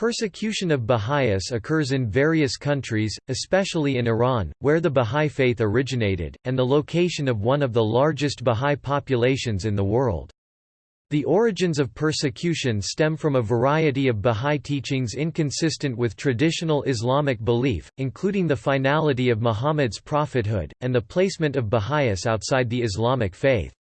Persecution of Baha'is occurs in various countries, especially in Iran, where the Baha'i faith originated, and the location of one of the largest Baha'i populations in the world. The origins of persecution stem from a variety of Baha'i teachings inconsistent with traditional Islamic belief, including the finality of Muhammad's prophethood, and the placement of Baha'is outside the Islamic faith.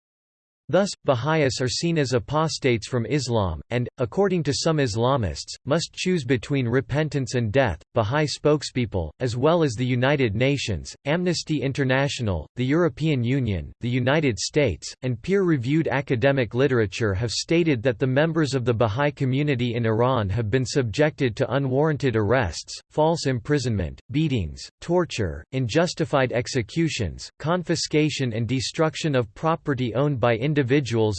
Thus, Baha'is are seen as apostates from Islam, and, according to some Islamists, must choose between repentance and death. Baha'i spokespeople, as well as the United Nations, Amnesty International, the European Union, the United States, and peer reviewed academic literature have stated that the members of the Baha'i community in Iran have been subjected to unwarranted arrests, false imprisonment, beatings, torture, unjustified executions, confiscation and destruction of property owned by individuals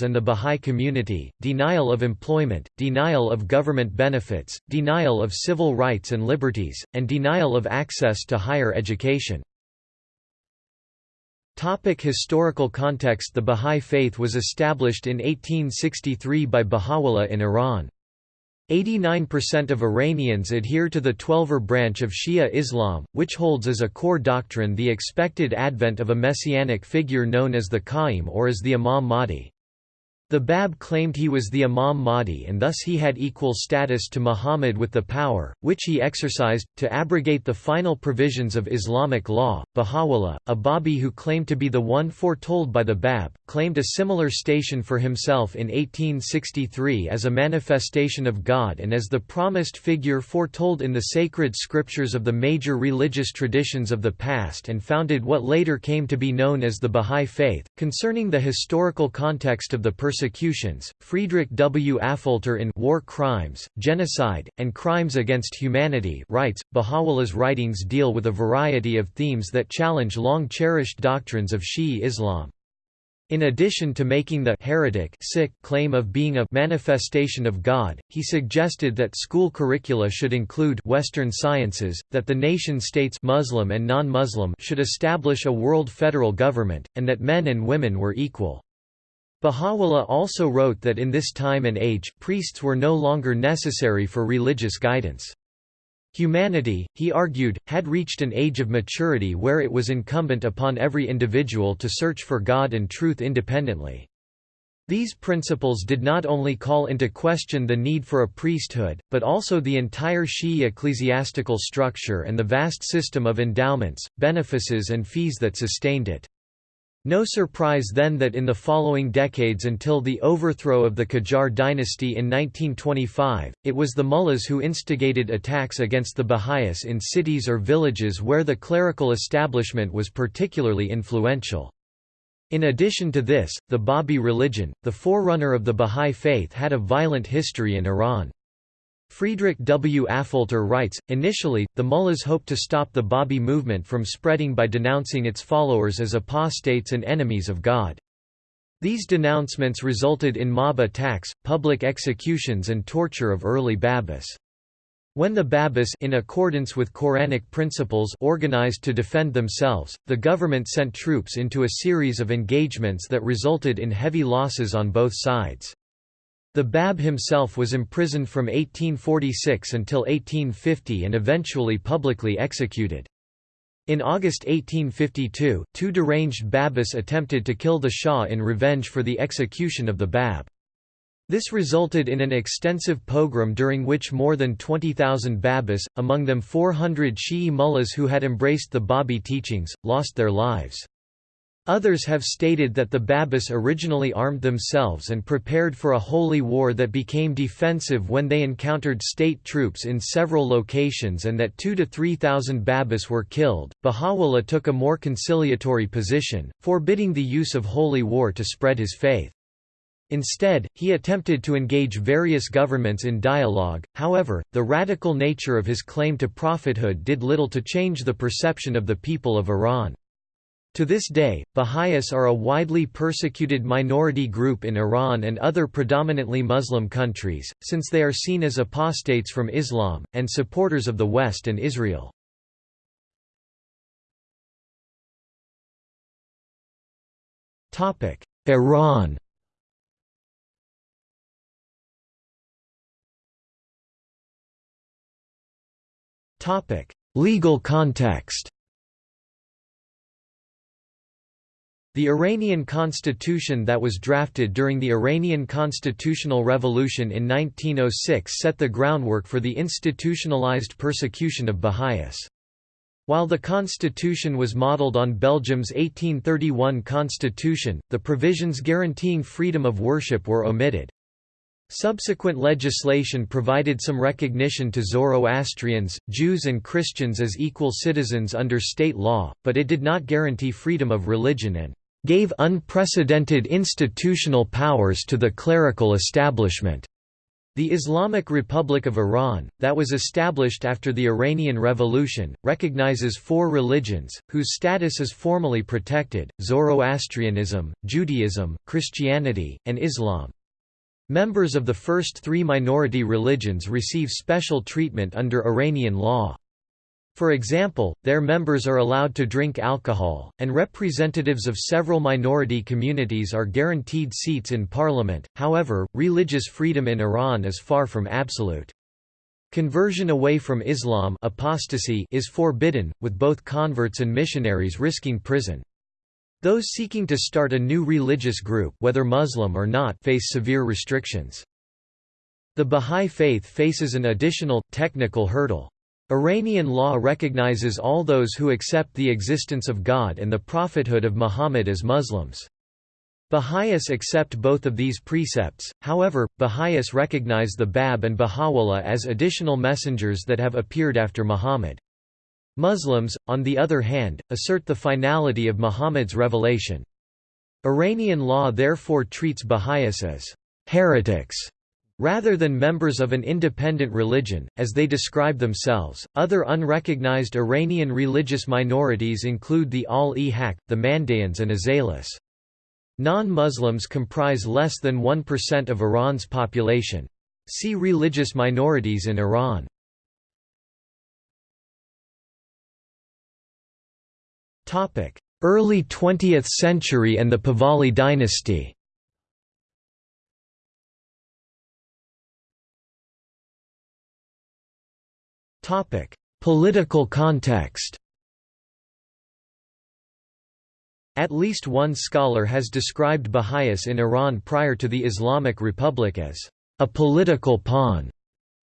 and the Bahá'í community, denial of employment, denial of government benefits, denial of civil rights and liberties, and denial of access to higher education. Topic historical context The Bahá'í Faith was established in 1863 by Baha'u'llah in Iran. 89% of Iranians adhere to the Twelver branch of Shia Islam, which holds as a core doctrine the expected advent of a messianic figure known as the Qa'im or as the Imam Mahdi. The Bab claimed he was the Imam Mahdi and thus he had equal status to Muhammad with the power, which he exercised, to abrogate the final provisions of Islamic law. Baha'u'llah, a Babi who claimed to be the one foretold by the Bab, claimed a similar station for himself in 1863 as a manifestation of God and as the promised figure foretold in the sacred scriptures of the major religious traditions of the past and founded what later came to be known as the Baha'i Faith. Concerning the historical context of the persecutions, Friedrich W. Affolter in War Crimes, Genocide, and Crimes Against Humanity writes, Baha'u'llah's writings deal with a variety of themes that challenge long-cherished doctrines of Shi'i Islam. In addition to making the heretic claim of being a manifestation of God, he suggested that school curricula should include Western sciences, that the nation-states Muslim and non-Muslim should establish a world federal government, and that men and women were equal. Baha'u'llah also wrote that in this time and age, priests were no longer necessary for religious guidance. Humanity, he argued, had reached an age of maturity where it was incumbent upon every individual to search for God and truth independently. These principles did not only call into question the need for a priesthood, but also the entire Shi'i ecclesiastical structure and the vast system of endowments, benefices and fees that sustained it. No surprise then that in the following decades until the overthrow of the Qajar dynasty in 1925, it was the mullahs who instigated attacks against the Baha'is in cities or villages where the clerical establishment was particularly influential. In addition to this, the Babi religion, the forerunner of the Baha'i faith had a violent history in Iran. Friedrich W. Affolter writes, initially, the mullahs hoped to stop the Babi movement from spreading by denouncing its followers as apostates and enemies of God. These denouncements resulted in mob attacks, public executions and torture of early Babis. When the Babis in accordance with Quranic principles organized to defend themselves, the government sent troops into a series of engagements that resulted in heavy losses on both sides. The Bab himself was imprisoned from 1846 until 1850 and eventually publicly executed. In August 1852, two deranged Babis attempted to kill the Shah in revenge for the execution of the Bab. This resulted in an extensive pogrom during which more than 20,000 Babis, among them 400 Shi'i mullahs who had embraced the Babi teachings, lost their lives. Others have stated that the Babis originally armed themselves and prepared for a holy war that became defensive when they encountered state troops in several locations and that 2 to 3,000 Babis were killed. Baha'u'llah took a more conciliatory position, forbidding the use of holy war to spread his faith. Instead, he attempted to engage various governments in dialogue, however, the radical nature of his claim to prophethood did little to change the perception of the people of Iran. To this day, Baha'is are a widely persecuted minority group in Iran and other predominantly Muslim countries, since they are seen as apostates from Islam, and supporters of the West and Israel. Iran Legal context The Iranian constitution that was drafted during the Iranian constitutional revolution in 1906 set the groundwork for the institutionalized persecution of Baha'is. While the constitution was modeled on Belgium's 1831 constitution, the provisions guaranteeing freedom of worship were omitted. Subsequent legislation provided some recognition to Zoroastrians, Jews and Christians as equal citizens under state law, but it did not guarantee freedom of religion and gave unprecedented institutional powers to the clerical establishment. The Islamic Republic of Iran, that was established after the Iranian Revolution, recognizes four religions, whose status is formally protected, Zoroastrianism, Judaism, Christianity, and Islam. Members of the first three minority religions receive special treatment under Iranian law. For example, their members are allowed to drink alcohol, and representatives of several minority communities are guaranteed seats in parliament. However, religious freedom in Iran is far from absolute. Conversion away from Islam apostasy is forbidden, with both converts and missionaries risking prison. Those seeking to start a new religious group whether Muslim or not face severe restrictions. The Bahá'í Faith faces an additional, technical hurdle. Iranian law recognizes all those who accept the existence of God and the prophethood of Muhammad as Muslims. Baha'is accept both of these precepts, however, Baha'is recognize the Bab and Baha'u'llah as additional messengers that have appeared after Muhammad. Muslims, on the other hand, assert the finality of Muhammad's revelation. Iranian law therefore treats Baha'is as heretics Rather than members of an independent religion, as they describe themselves, other unrecognized Iranian religious minorities include the Ahl-e Haqq, the Mandaeans and Azalis. Non-Muslims comprise less than 1% of Iran's population. See religious minorities in Iran. Early 20th century and the Pahlavi dynasty Political context At least one scholar has described Baha'is in Iran prior to the Islamic Republic as a political pawn.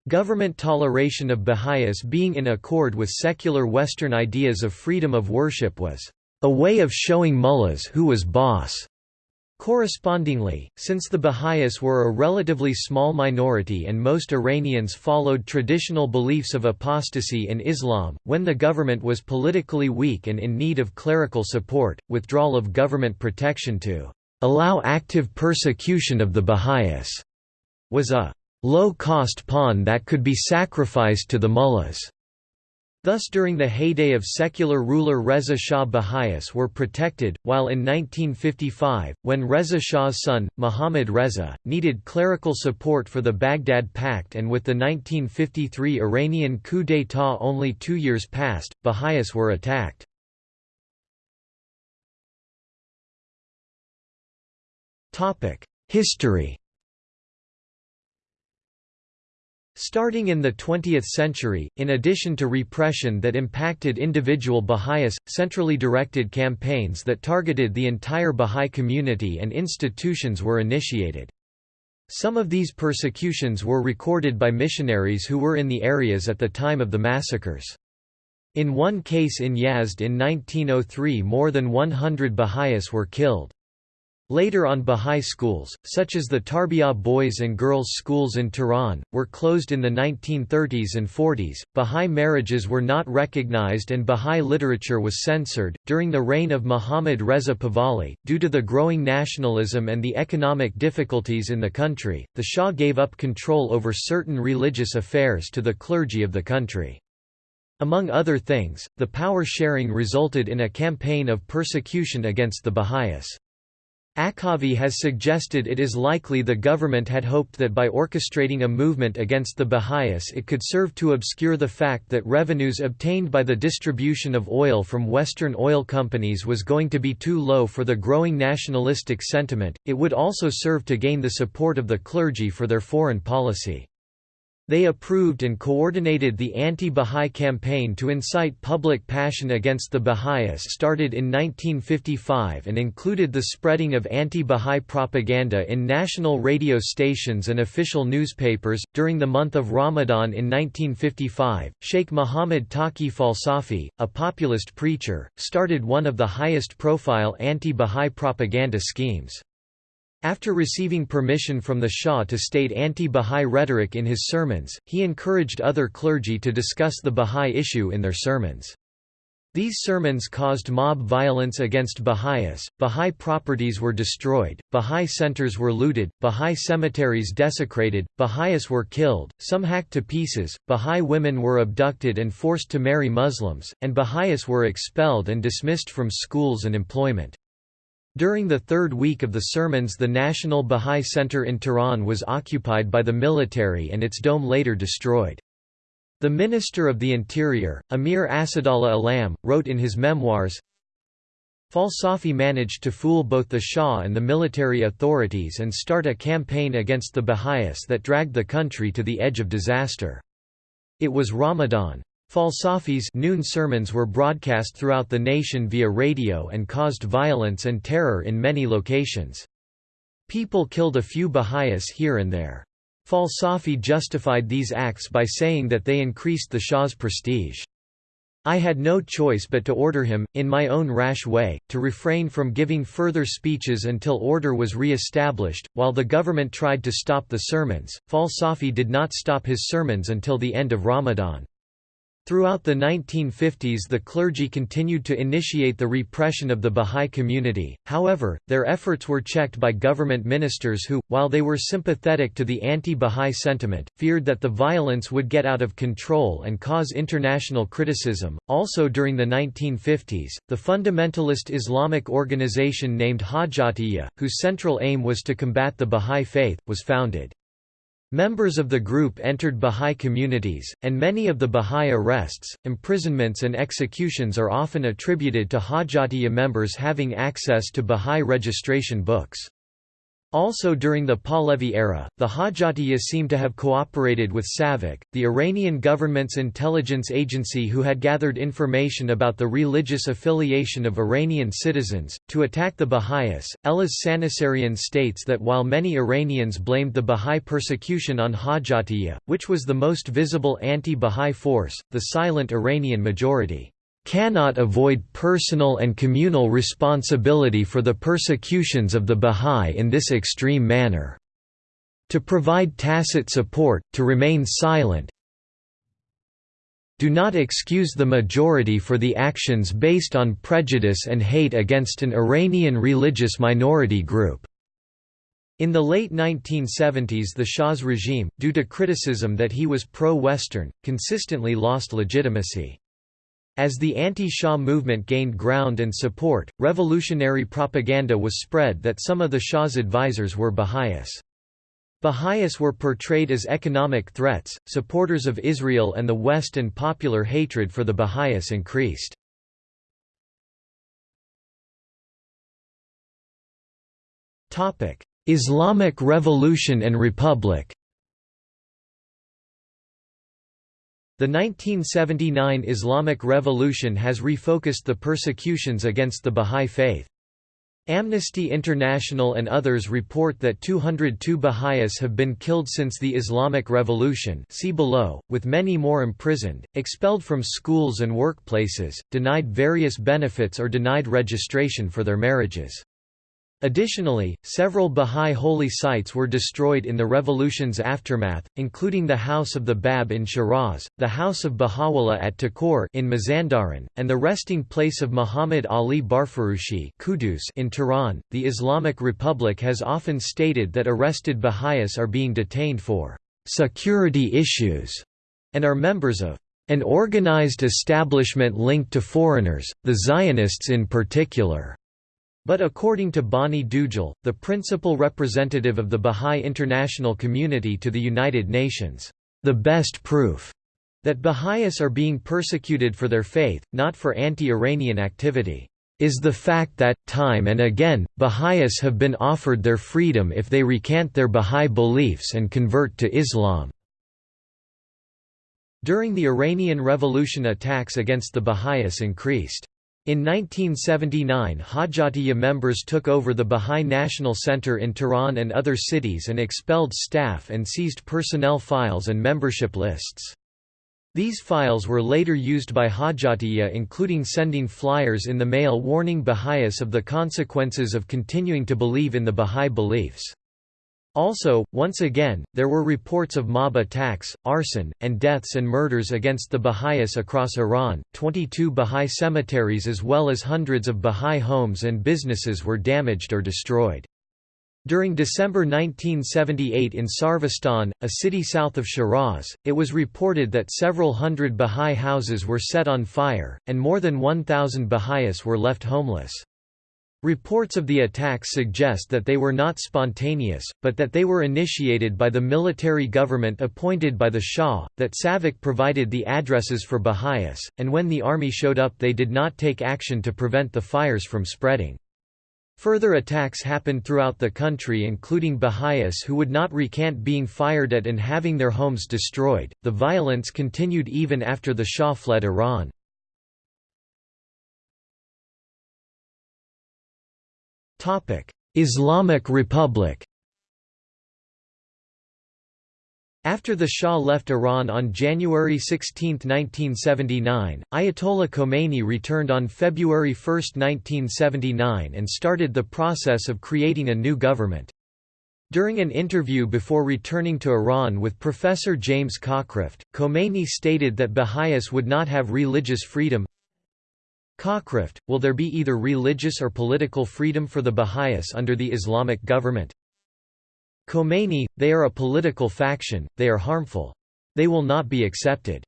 Government toleration of Baha'is being in accord with secular Western ideas of freedom of worship was a way of showing mullahs who was boss. Correspondingly, since the Baha'is were a relatively small minority and most Iranians followed traditional beliefs of apostasy in Islam, when the government was politically weak and in need of clerical support, withdrawal of government protection to allow active persecution of the Baha'is was a low-cost pawn that could be sacrificed to the mullahs. Thus during the heyday of secular ruler Reza Shah Baha'is were protected, while in 1955, when Reza Shah's son, Muhammad Reza, needed clerical support for the Baghdad Pact and with the 1953 Iranian coup d'état only two years past, Baha'is were attacked. History Starting in the 20th century, in addition to repression that impacted individual Baha'is, centrally directed campaigns that targeted the entire Baha'i community and institutions were initiated. Some of these persecutions were recorded by missionaries who were in the areas at the time of the massacres. In one case in Yazd in 1903 more than 100 Baha'is were killed. Later on Bahá'í schools, such as the Tarbiyah boys and girls schools in Tehran, were closed in the 1930s and 40s. Bahá'í marriages were not recognized and Bahá'í literature was censored. During the reign of Muhammad Reza Pahlavi, due to the growing nationalism and the economic difficulties in the country, the Shah gave up control over certain religious affairs to the clergy of the country. Among other things, the power sharing resulted in a campaign of persecution against the Baha'is. Akhavi has suggested it is likely the government had hoped that by orchestrating a movement against the Baha'is it could serve to obscure the fact that revenues obtained by the distribution of oil from Western oil companies was going to be too low for the growing nationalistic sentiment, it would also serve to gain the support of the clergy for their foreign policy. They approved and coordinated the anti-Bahá'í campaign to incite public passion against the Baha'is started in 1955 and included the spreading of anti-Bahá'í propaganda in national radio stations and official newspapers. During the month of Ramadan in 1955, Sheikh Muhammad Taqi Falsafi, a populist preacher, started one of the highest profile anti-Bahá'í propaganda schemes. After receiving permission from the Shah to state anti-Bahá'í rhetoric in his sermons, he encouraged other clergy to discuss the Bahá'í issue in their sermons. These sermons caused mob violence against Baha'is, Baha'i properties were destroyed, Baha'i centers were looted, Baha'i cemeteries desecrated, Baha'is were killed, some hacked to pieces, Baha'i women were abducted and forced to marry Muslims, and Baha'is were expelled and dismissed from schools and employment. During the third week of the sermons the National Bahá'í Center in Tehran was occupied by the military and its dome later destroyed. The Minister of the Interior, Amir Asadullah Alam, wrote in his memoirs, Falsafi managed to fool both the Shah and the military authorities and start a campaign against the Baha'is that dragged the country to the edge of disaster. It was Ramadan. Falsafi's noon sermons were broadcast throughout the nation via radio and caused violence and terror in many locations. People killed a few Baha'is here and there. Falsafi justified these acts by saying that they increased the Shah's prestige. I had no choice but to order him, in my own rash way, to refrain from giving further speeches until order was re-established. While the government tried to stop the sermons, Falsafi did not stop his sermons until the end of Ramadan. Throughout the 1950s the clergy continued to initiate the repression of the Bahá'í community, however, their efforts were checked by government ministers who, while they were sympathetic to the anti-Bahá'í sentiment, feared that the violence would get out of control and cause international criticism. Also during the 1950s, the fundamentalist Islamic organization named Hajjatiyya, whose central aim was to combat the Bahá'í faith, was founded. Members of the group entered Bahá'í communities, and many of the Bahá'í arrests, imprisonments and executions are often attributed to Hajjatiyya members having access to Bahá'í registration books. Also during the Pahlavi era, the Hajjatiyya seem to have cooperated with SAVAK, the Iranian government's intelligence agency who had gathered information about the religious affiliation of Iranian citizens, to attack the Baha'is. Eliz Sanasarian states that while many Iranians blamed the Baha'i persecution on Hajjatiyya, which was the most visible anti-Baha'i force, the silent Iranian majority cannot avoid personal and communal responsibility for the persecutions of the Bahá'í in this extreme manner. To provide tacit support, to remain silent, do not excuse the majority for the actions based on prejudice and hate against an Iranian religious minority group." In the late 1970s the Shah's regime, due to criticism that he was pro-Western, consistently lost legitimacy. As the anti-Shah movement gained ground and support, revolutionary propaganda was spread that some of the Shah's advisors were Baha'is. Baha'is were portrayed as economic threats, supporters of Israel and the West and popular hatred for the Baha'is increased. Islamic Revolution and Republic The 1979 Islamic Revolution has refocused the persecutions against the Bahá'í faith. Amnesty International and others report that 202 Baha'is have been killed since the Islamic Revolution see below, with many more imprisoned, expelled from schools and workplaces, denied various benefits or denied registration for their marriages. Additionally, several Bahá'í holy sites were destroyed in the revolution's aftermath, including the House of the Bab in Shiraz, the House of Baha'u'llah at Takur in Mazandaran, and the resting place of Muhammad Ali Barfurushi in Tehran. The Islamic Republic has often stated that arrested Baha'is are being detained for security issues and are members of an organized establishment linked to foreigners, the Zionists in particular. But according to Bani Dugal, the principal representative of the Bahá'í international community to the United Nations, the best proof that Baha'is are being persecuted for their faith, not for anti-Iranian activity, is the fact that, time and again, Baha'is have been offered their freedom if they recant their Baha'i beliefs and convert to Islam. During the Iranian Revolution attacks against the Baha'is increased. In 1979 Hajjatiyya members took over the Bahá'í National Center in Tehran and other cities and expelled staff and seized personnel files and membership lists. These files were later used by Hajjatiyya including sending flyers in the mail warning Baha'is of the consequences of continuing to believe in the Baha'i beliefs. Also, once again, there were reports of mob attacks, arson, and deaths and murders against the Baha'is across Iran. 22 Baha'i cemeteries as well as hundreds of Baha'i homes and businesses were damaged or destroyed. During December 1978 in Sarvistan, a city south of Shiraz, it was reported that several hundred Baha'i houses were set on fire, and more than 1,000 Baha'is were left homeless. Reports of the attacks suggest that they were not spontaneous, but that they were initiated by the military government appointed by the Shah, that Savak provided the addresses for Baha'is, and when the army showed up they did not take action to prevent the fires from spreading. Further attacks happened throughout the country including Baha'is who would not recant being fired at and having their homes destroyed. The violence continued even after the Shah fled Iran. Islamic Republic After the Shah left Iran on January 16, 1979, Ayatollah Khomeini returned on February 1, 1979 and started the process of creating a new government. During an interview before returning to Iran with Professor James Cockcroft, Khomeini stated that Baha'is would not have religious freedom, Cockcroft, will there be either religious or political freedom for the Baha'is under the Islamic government? Khomeini, they are a political faction, they are harmful. They will not be accepted.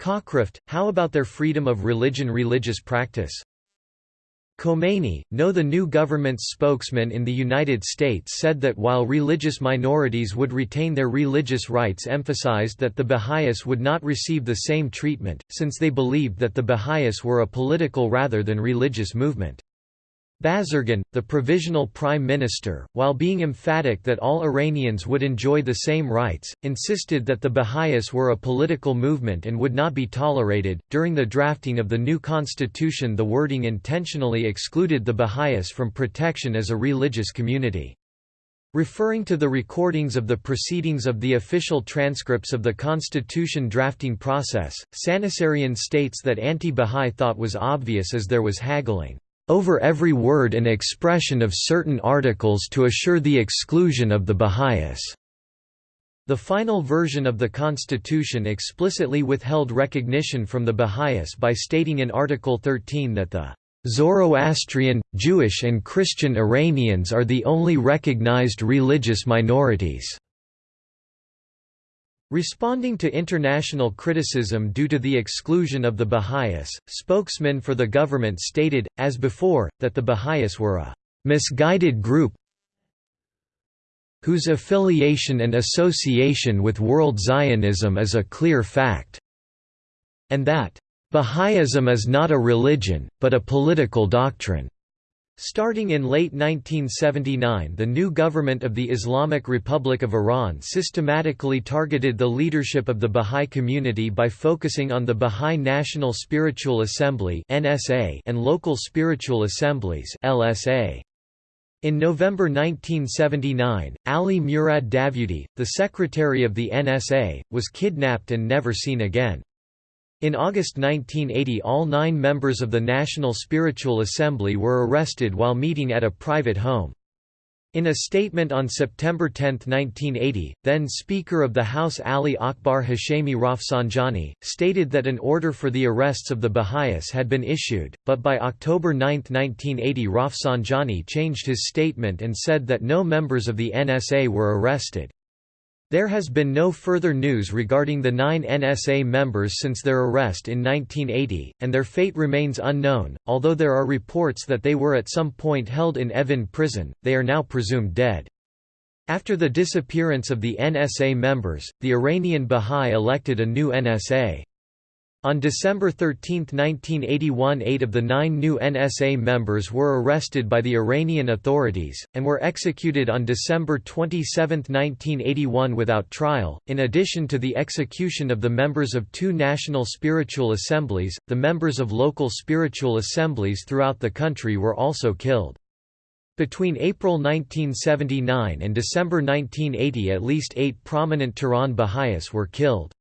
Cockcroft, how about their freedom of religion religious practice? Khomeini, no the new government's spokesman in the United States said that while religious minorities would retain their religious rights emphasized that the Baha'is would not receive the same treatment, since they believed that the Baha'is were a political rather than religious movement. Bazargan, the provisional prime minister, while being emphatic that all Iranians would enjoy the same rights, insisted that the Baha'is were a political movement and would not be tolerated. During the drafting of the new constitution, the wording intentionally excluded the Baha'is from protection as a religious community. Referring to the recordings of the proceedings of the official transcripts of the constitution drafting process, Sanasarian states that anti-Bahá'í thought was obvious as there was haggling over every word and expression of certain articles to assure the exclusion of the Baha'is. The final version of the constitution explicitly withheld recognition from the Baha'is by stating in Article 13 that the Zoroastrian, Jewish and Christian Iranians are the only recognized religious minorities. Responding to international criticism due to the exclusion of the Baha'is, spokesmen for the government stated, as before, that the Baha'is were a «misguided group whose affiliation and association with World Zionism is a clear fact», and that «Baha'ism is not a religion, but a political doctrine». Starting in late 1979 the new government of the Islamic Republic of Iran systematically targeted the leadership of the Bahá'í community by focusing on the Bahá'í National Spiritual Assembly and local spiritual assemblies In November 1979, Ali Murad Davudi, the secretary of the NSA, was kidnapped and never seen again. In August 1980 all nine members of the National Spiritual Assembly were arrested while meeting at a private home. In a statement on September 10, 1980, then Speaker of the House Ali Akbar Hashemi Rafsanjani, stated that an order for the arrests of the Baha'is had been issued, but by October 9, 1980 Rafsanjani changed his statement and said that no members of the NSA were arrested. There has been no further news regarding the nine NSA members since their arrest in 1980, and their fate remains unknown. Although there are reports that they were at some point held in Evin prison, they are now presumed dead. After the disappearance of the NSA members, the Iranian Bahá'í elected a new NSA. On December 13, 1981 eight of the nine new NSA members were arrested by the Iranian authorities, and were executed on December 27, 1981 without trial. In addition to the execution of the members of two national spiritual assemblies, the members of local spiritual assemblies throughout the country were also killed. Between April 1979 and December 1980 at least eight prominent Tehran Baha'is were killed.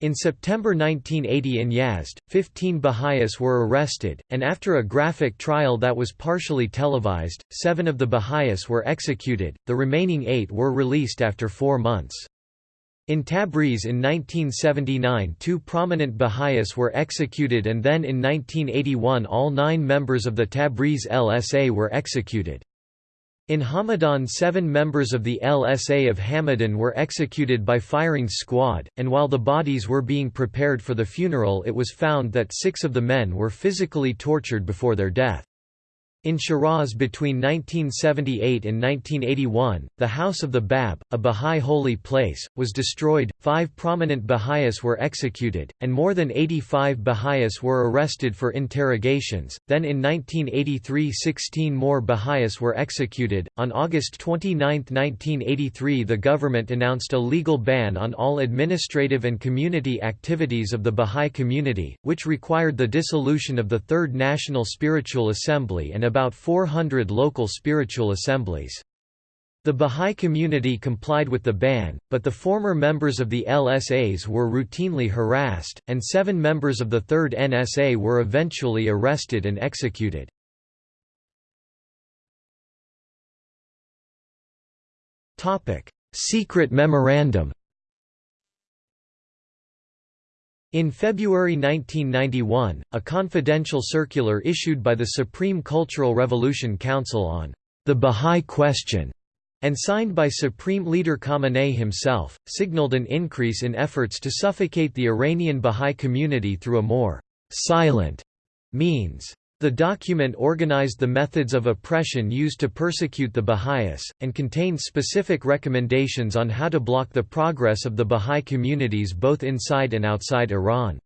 In September 1980 in Yazd, 15 Baha'is were arrested, and after a graphic trial that was partially televised, seven of the Baha'is were executed, the remaining eight were released after four months. In Tabriz in 1979 two prominent Baha'is were executed and then in 1981 all nine members of the Tabriz LSA were executed. In Hamadan seven members of the LSA of Hamadan were executed by firing squad, and while the bodies were being prepared for the funeral it was found that six of the men were physically tortured before their death. In Shiraz between 1978 and 1981, the House of the Bab, a Bahá'í holy place, was destroyed, five prominent Baha'is were executed, and more than 85 Baha'is were arrested for interrogations. Then in 1983 16 more Baha'is were executed. On August 29, 1983 the government announced a legal ban on all administrative and community activities of the Bahá'í community, which required the dissolution of the Third National Spiritual Assembly and about 400 local spiritual assemblies. The Bahá'í community complied with the ban, but the former members of the LSAs were routinely harassed, and seven members of the Third NSA were eventually arrested and executed. Secret memorandum In February 1991, a confidential circular issued by the Supreme Cultural Revolution Council on the Bahá'í Question and signed by Supreme Leader Khamenei himself, signaled an increase in efforts to suffocate the Iranian Bahá'í community through a more «silent» means. The document organized the methods of oppression used to persecute the Baha'is, and contained specific recommendations on how to block the progress of the Baha'i communities both inside and outside Iran.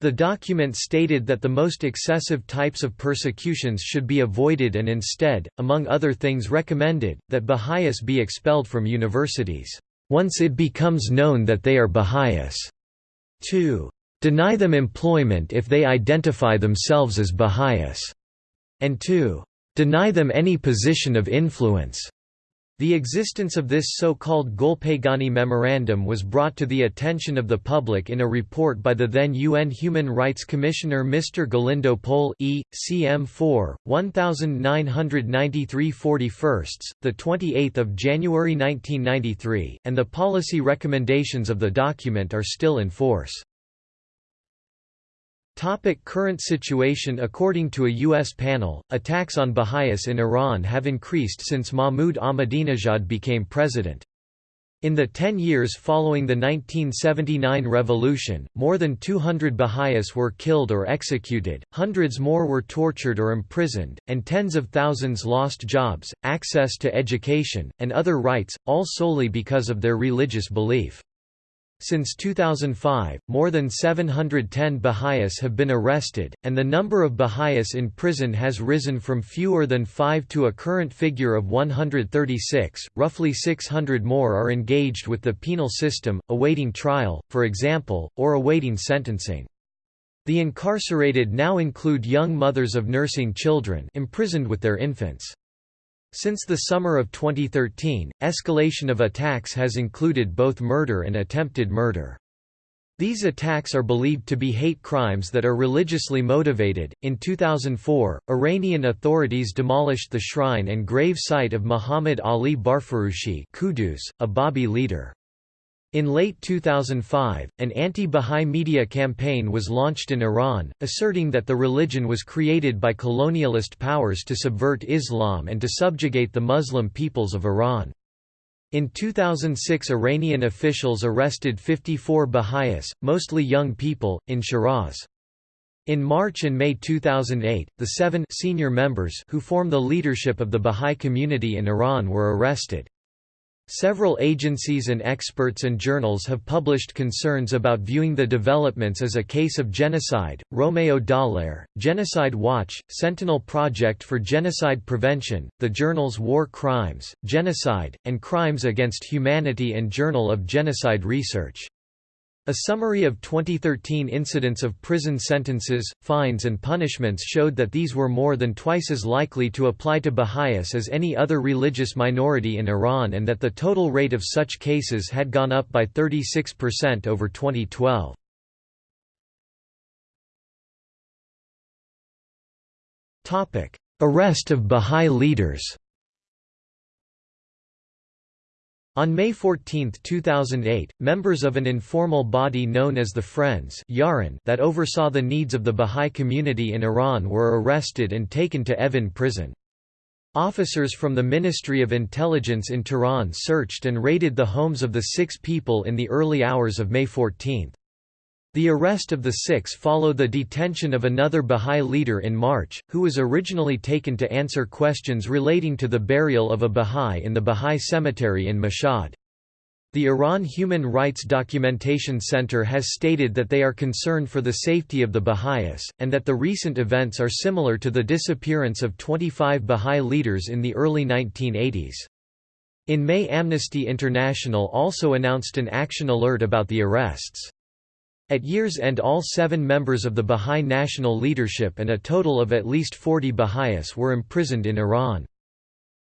The document stated that the most excessive types of persecutions should be avoided and instead, among other things recommended, that Baha'is be expelled from universities, once it becomes known that they are Baha'is. 2. Deny them employment if they identify themselves as Baha'is, and 2. Deny them any position of influence. The existence of this so-called Golpaygani Memorandum was brought to the attention of the public in a report by the then UN Human Rights Commissioner Mr. Galindo Pohl E. CM 4, 1993 41, 28 January 1993, and the policy recommendations of the document are still in force. Topic current situation According to a U.S. panel, attacks on Baha'is in Iran have increased since Mahmoud Ahmadinejad became president. In the ten years following the 1979 revolution, more than 200 Baha'is were killed or executed, hundreds more were tortured or imprisoned, and tens of thousands lost jobs, access to education, and other rights, all solely because of their religious belief. Since 2005, more than 710 Baha'is have been arrested, and the number of Baha'is in prison has risen from fewer than five to a current figure of 136. Roughly 600 more are engaged with the penal system, awaiting trial, for example, or awaiting sentencing. The incarcerated now include young mothers of nursing children imprisoned with their infants. Since the summer of 2013, escalation of attacks has included both murder and attempted murder. These attacks are believed to be hate crimes that are religiously motivated. In 2004, Iranian authorities demolished the shrine and grave site of Muhammad Ali Barfurushi, Qudus, a Babi leader. In late 2005, an anti-Bahá'í media campaign was launched in Iran, asserting that the religion was created by colonialist powers to subvert Islam and to subjugate the Muslim peoples of Iran. In 2006 Iranian officials arrested 54 Baha'is, mostly young people, in Shiraz. In March and May 2008, the seven senior members who form the leadership of the Bahá'í community in Iran were arrested. Several agencies and experts and journals have published concerns about viewing the developments as a case of genocide. Romeo Dallaire, Genocide Watch, Sentinel Project for Genocide Prevention, the journals War Crimes, Genocide, and Crimes Against Humanity and Journal of Genocide Research. A summary of 2013 incidents of prison sentences, fines and punishments showed that these were more than twice as likely to apply to Baha'is as any other religious minority in Iran and that the total rate of such cases had gone up by 36% over 2012. Arrest of Baha'i leaders On May 14, 2008, members of an informal body known as the Friends that oversaw the needs of the Bahá'í community in Iran were arrested and taken to Evin prison. Officers from the Ministry of Intelligence in Tehran searched and raided the homes of the six people in the early hours of May 14. The arrest of the six followed the detention of another Bahá'í leader in March, who was originally taken to answer questions relating to the burial of a Bahá'í in the Bahá'í cemetery in Mashhad. The Iran Human Rights Documentation Center has stated that they are concerned for the safety of the Baha'is, and that the recent events are similar to the disappearance of 25 Baha'i leaders in the early 1980s. In May Amnesty International also announced an action alert about the arrests. At year's end all seven members of the Bahá'í national leadership and a total of at least 40 Baha'is were imprisoned in Iran.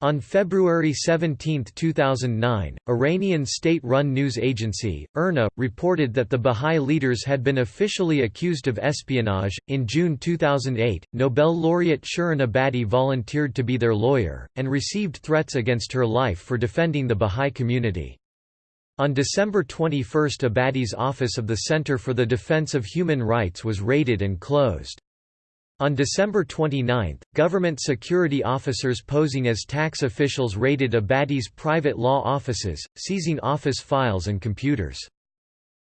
On February 17, 2009, Iranian state-run news agency, IRNA, reported that the Bahá'í leaders had been officially accused of espionage. In June 2008, Nobel laureate Shirin Ebadi volunteered to be their lawyer, and received threats against her life for defending the Bahá'í community. On December 21 Ebadi's office of the Center for the Defense of Human Rights was raided and closed. On December 29, government security officers posing as tax officials raided Ebadi's private law offices, seizing office files and computers.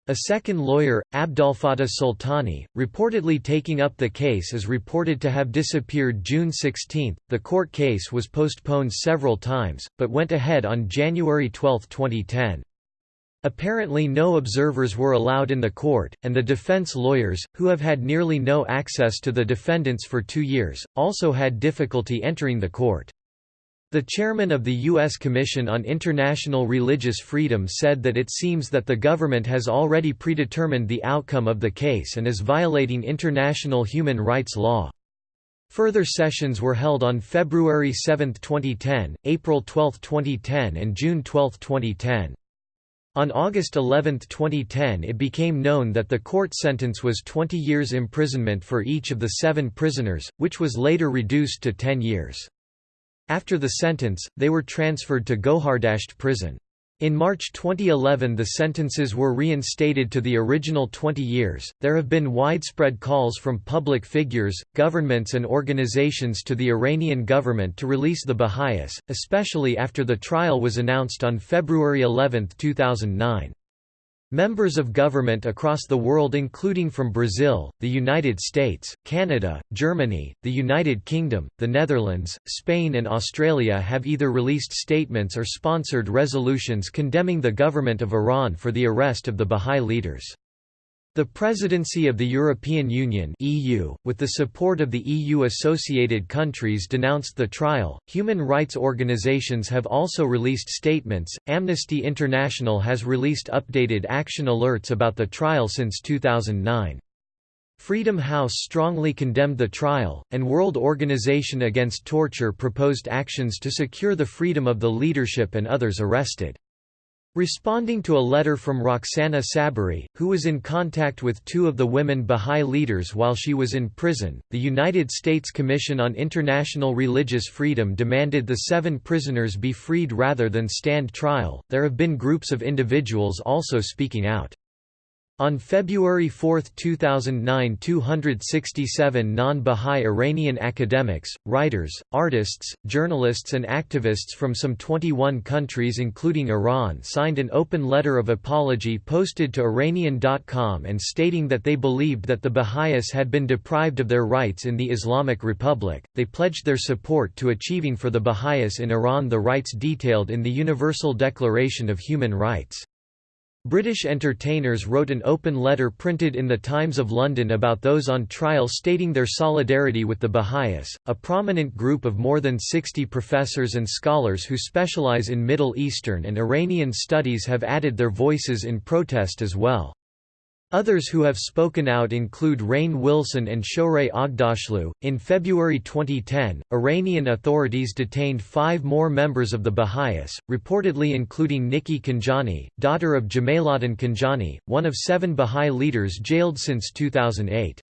A second lawyer, Abdolfattah Soltani, reportedly taking up the case is reported to have disappeared June 16. The court case was postponed several times, but went ahead on January 12, 2010. Apparently no observers were allowed in the court, and the defense lawyers, who have had nearly no access to the defendants for two years, also had difficulty entering the court. The chairman of the U.S. Commission on International Religious Freedom said that it seems that the government has already predetermined the outcome of the case and is violating international human rights law. Further sessions were held on February 7, 2010, April 12, 2010 and June 12, 2010. On August 11, 2010 it became known that the court sentence was 20 years imprisonment for each of the seven prisoners, which was later reduced to 10 years. After the sentence, they were transferred to Gohardasht prison. In March 2011 the sentences were reinstated to the original 20 years. There have been widespread calls from public figures, governments and organizations to the Iranian government to release the Baha'is, especially after the trial was announced on February 11, 2009. Members of government across the world including from Brazil, the United States, Canada, Germany, the United Kingdom, the Netherlands, Spain and Australia have either released statements or sponsored resolutions condemning the government of Iran for the arrest of the Bahá'í leaders. The Presidency of the European Union (EU), with the support of the EU-associated countries denounced the trial. Human rights organizations have also released statements. Amnesty International has released updated action alerts about the trial since 2009. Freedom House strongly condemned the trial, and World Organization Against Torture proposed actions to secure the freedom of the leadership and others arrested. Responding to a letter from Roxana Saberi, who was in contact with two of the women Bahá'í leaders while she was in prison, the United States Commission on International Religious Freedom demanded the seven prisoners be freed rather than stand trial. There have been groups of individuals also speaking out. On February 4, 2009 267 non-Bahá'í Iranian academics, writers, artists, journalists and activists from some 21 countries including Iran signed an open letter of apology posted to Iranian.com and stating that they believed that the Baha'is had been deprived of their rights in the Islamic Republic. They pledged their support to achieving for the Baha'is in Iran the rights detailed in the Universal Declaration of Human Rights. British entertainers wrote an open letter printed in the Times of London about those on trial stating their solidarity with the Baha'is. A prominent group of more than 60 professors and scholars who specialize in Middle Eastern and Iranian studies have added their voices in protest as well. Others who have spoken out include Rainn Wilson and Shohreh Aghdashloo. In February 2010, Iranian authorities detained five more members of the Baha'is, reportedly including Nikki Khanjani, daughter of Jamaaladin Khanjani, one of seven Baha'i leaders jailed since 2008.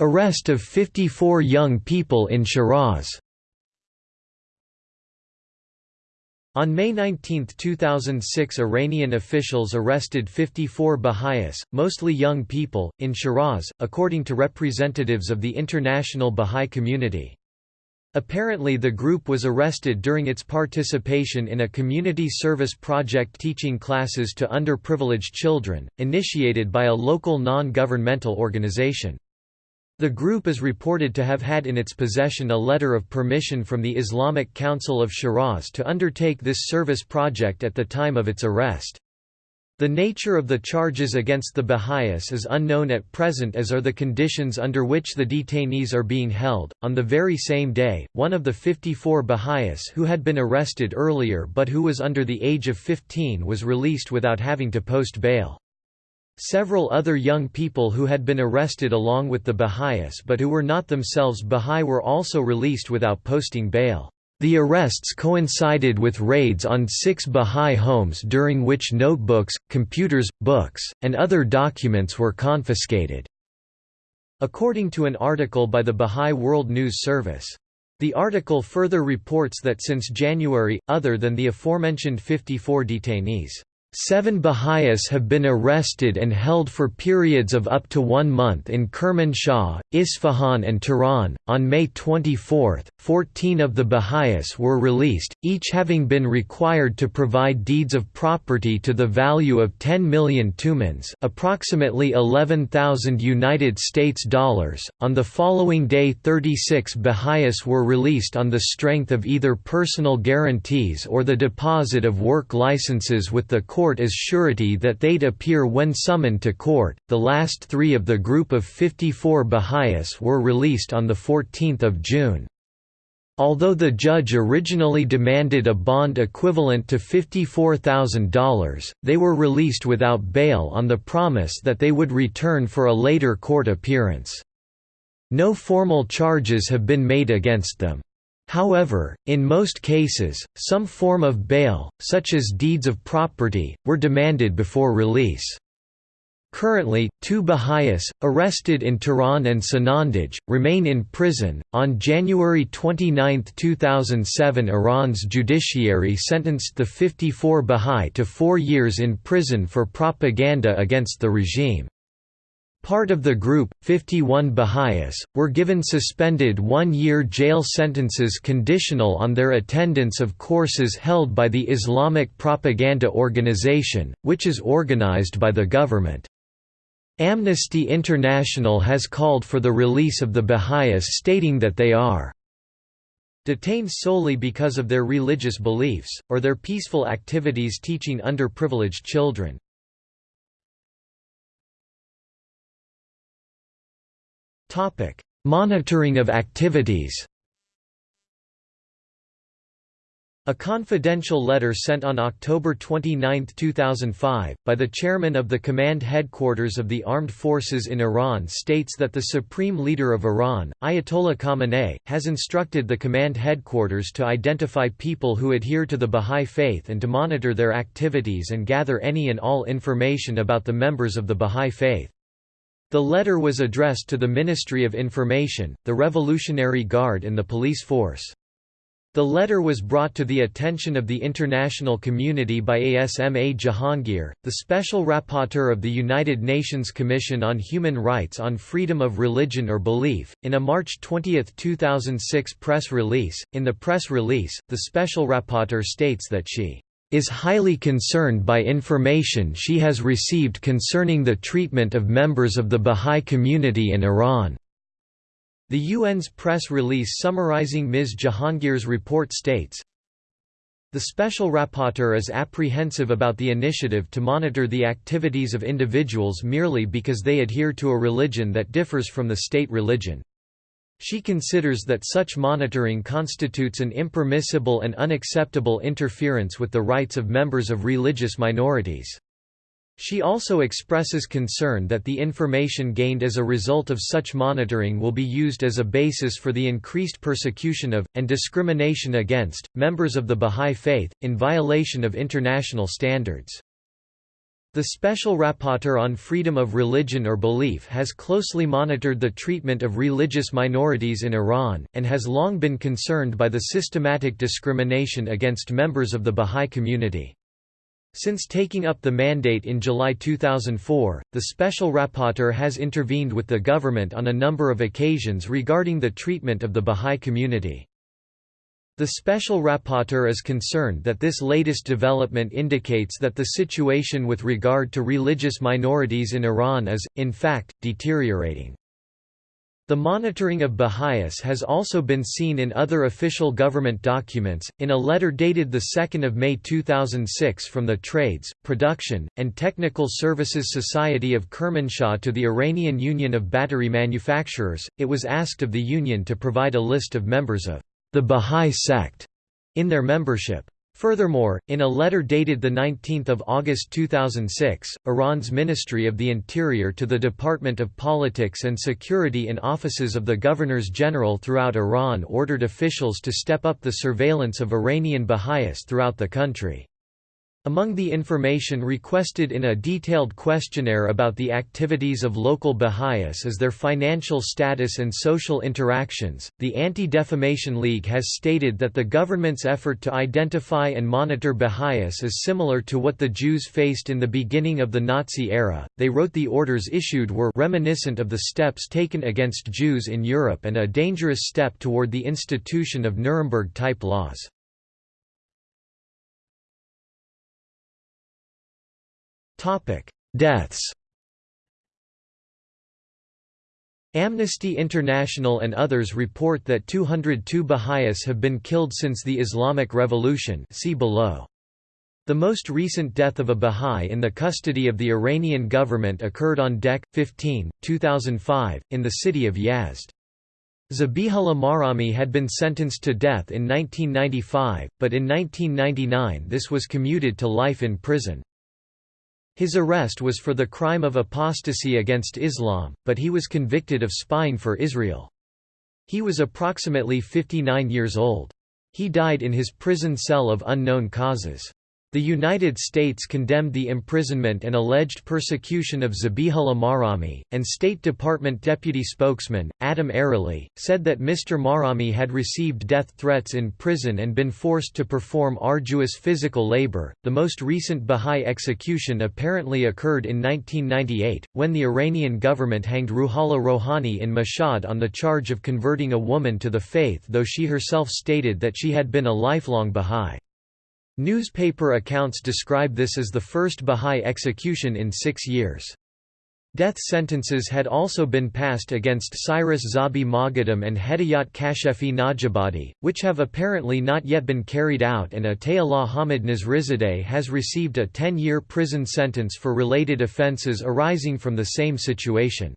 Arrest of 54 young people in Shiraz On May 19, 2006 Iranian officials arrested 54 Baha'is, mostly young people, in Shiraz, according to representatives of the international Baha'i community. Apparently the group was arrested during its participation in a community service project teaching classes to underprivileged children, initiated by a local non-governmental organization. The group is reported to have had in its possession a letter of permission from the Islamic Council of Shiraz to undertake this service project at the time of its arrest. The nature of the charges against the Baha'is is unknown at present as are the conditions under which the detainees are being held. On the very same day, one of the 54 Baha'is who had been arrested earlier but who was under the age of 15 was released without having to post bail. Several other young people who had been arrested along with the Baha'is but who were not themselves Baha'i were also released without posting bail. The arrests coincided with raids on six Baha'i homes during which notebooks, computers, books, and other documents were confiscated. According to an article by the Baha'i World News Service. The article further reports that since January, other than the aforementioned 54 detainees Seven Baha'is have been arrested and held for periods of up to one month in Kermanshah, Isfahan, and Tehran. On May 24, 14 of the Baha'is were released, each having been required to provide deeds of property to the value of 10 million tumans, approximately 11,000 United States dollars. On the following day, 36 Baha'is were released on the strength of either personal guarantees or the deposit of work licenses with the court as surety that they'd appear when summoned to court. The last three of the group of 54 Baha'is were released on 14 June. Although the judge originally demanded a bond equivalent to $54,000, they were released without bail on the promise that they would return for a later court appearance. No formal charges have been made against them. However, in most cases, some form of bail, such as deeds of property, were demanded before release. Currently, two Baha'is, arrested in Tehran and Sanandaj, remain in prison. On January 29, 2007, Iran's judiciary sentenced the 54 Baha'i to four years in prison for propaganda against the regime. Part of the group, 51 Baha'is, were given suspended one-year jail sentences conditional on their attendance of courses held by the Islamic Propaganda Organization, which is organized by the government. Amnesty International has called for the release of the Baha'is stating that they are detained solely because of their religious beliefs, or their peaceful activities teaching underprivileged children. Topic: Monitoring of activities. A confidential letter sent on October 29, 2005, by the chairman of the Command Headquarters of the Armed Forces in Iran states that the supreme leader of Iran, Ayatollah Khamenei, has instructed the Command Headquarters to identify people who adhere to the Bahá'í Faith and to monitor their activities and gather any and all information about the members of the Bahá'í Faith. The letter was addressed to the Ministry of Information, the Revolutionary Guard and the police force. The letter was brought to the attention of the international community by Asma Jahangir, the Special Rapporteur of the United Nations Commission on Human Rights on Freedom of Religion or Belief, in a March 20, 2006 press release. In the press release, the Special Rapporteur states that she is highly concerned by information she has received concerning the treatment of members of the Bahá'í community in Iran. The UN's press release summarizing Ms. Jahangir's report states, The Special Rapporteur is apprehensive about the initiative to monitor the activities of individuals merely because they adhere to a religion that differs from the state religion. She considers that such monitoring constitutes an impermissible and unacceptable interference with the rights of members of religious minorities. She also expresses concern that the information gained as a result of such monitoring will be used as a basis for the increased persecution of, and discrimination against, members of the Bahá'í Faith, in violation of international standards. The Special Rapporteur on Freedom of Religion or Belief has closely monitored the treatment of religious minorities in Iran, and has long been concerned by the systematic discrimination against members of the Bahá'í community. Since taking up the mandate in July 2004, the Special Rapporteur has intervened with the government on a number of occasions regarding the treatment of the Bahá'í community. The Special Rapporteur is concerned that this latest development indicates that the situation with regard to religious minorities in Iran is, in fact, deteriorating. The monitoring of Baha'is has also been seen in other official government documents. In a letter dated 2 May 2006 from the Trades, Production, and Technical Services Society of Kermanshah to the Iranian Union of Battery Manufacturers, it was asked of the union to provide a list of members of the Baha'i sect in their membership. Furthermore, in a letter dated 19 August 2006, Iran's Ministry of the Interior to the Department of Politics and Security in offices of the Governors General throughout Iran ordered officials to step up the surveillance of Iranian Baha'is throughout the country. Among the information requested in a detailed questionnaire about the activities of local Baha'is is their financial status and social interactions. The Anti-Defamation League has stated that the government's effort to identify and monitor Baha'is is similar to what the Jews faced in the beginning of the Nazi era. They wrote the orders issued were reminiscent of the steps taken against Jews in Europe and a dangerous step toward the institution of Nuremberg-type laws. Topic: Deaths. Amnesty International and others report that 202 Baha'is have been killed since the Islamic Revolution see below. The most recent death of a Baha'i in the custody of the Iranian government occurred on Dec. 15, 2005, in the city of Yazd. Zabihullah Mahrami had been sentenced to death in 1995, but in 1999 this was commuted to life in prison. His arrest was for the crime of apostasy against Islam, but he was convicted of spying for Israel. He was approximately 59 years old. He died in his prison cell of unknown causes. The United States condemned the imprisonment and alleged persecution of Zabihullah Mahrami, and State Department Deputy Spokesman, Adam Ereli, said that Mr. Mahrami had received death threats in prison and been forced to perform arduous physical labor. The most recent Baha'i execution apparently occurred in 1998, when the Iranian government hanged Ruhollah Rohani in Mashhad on the charge of converting a woman to the faith, though she herself stated that she had been a lifelong Baha'i. Newspaper accounts describe this as the first Bahá'í execution in six years. Death sentences had also been passed against Cyrus Zabi Moghadam and Hedayat Kashefi Najabadi, which have apparently not yet been carried out and Atayallah Hamid Nazrizadeh has received a 10-year prison sentence for related offences arising from the same situation.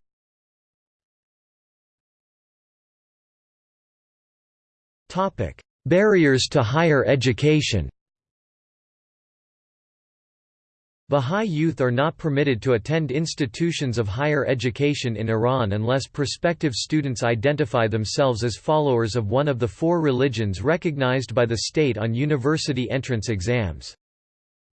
Barriers to higher education Bahá'í youth are not permitted to attend institutions of higher education in Iran unless prospective students identify themselves as followers of one of the four religions recognized by the state on university entrance exams.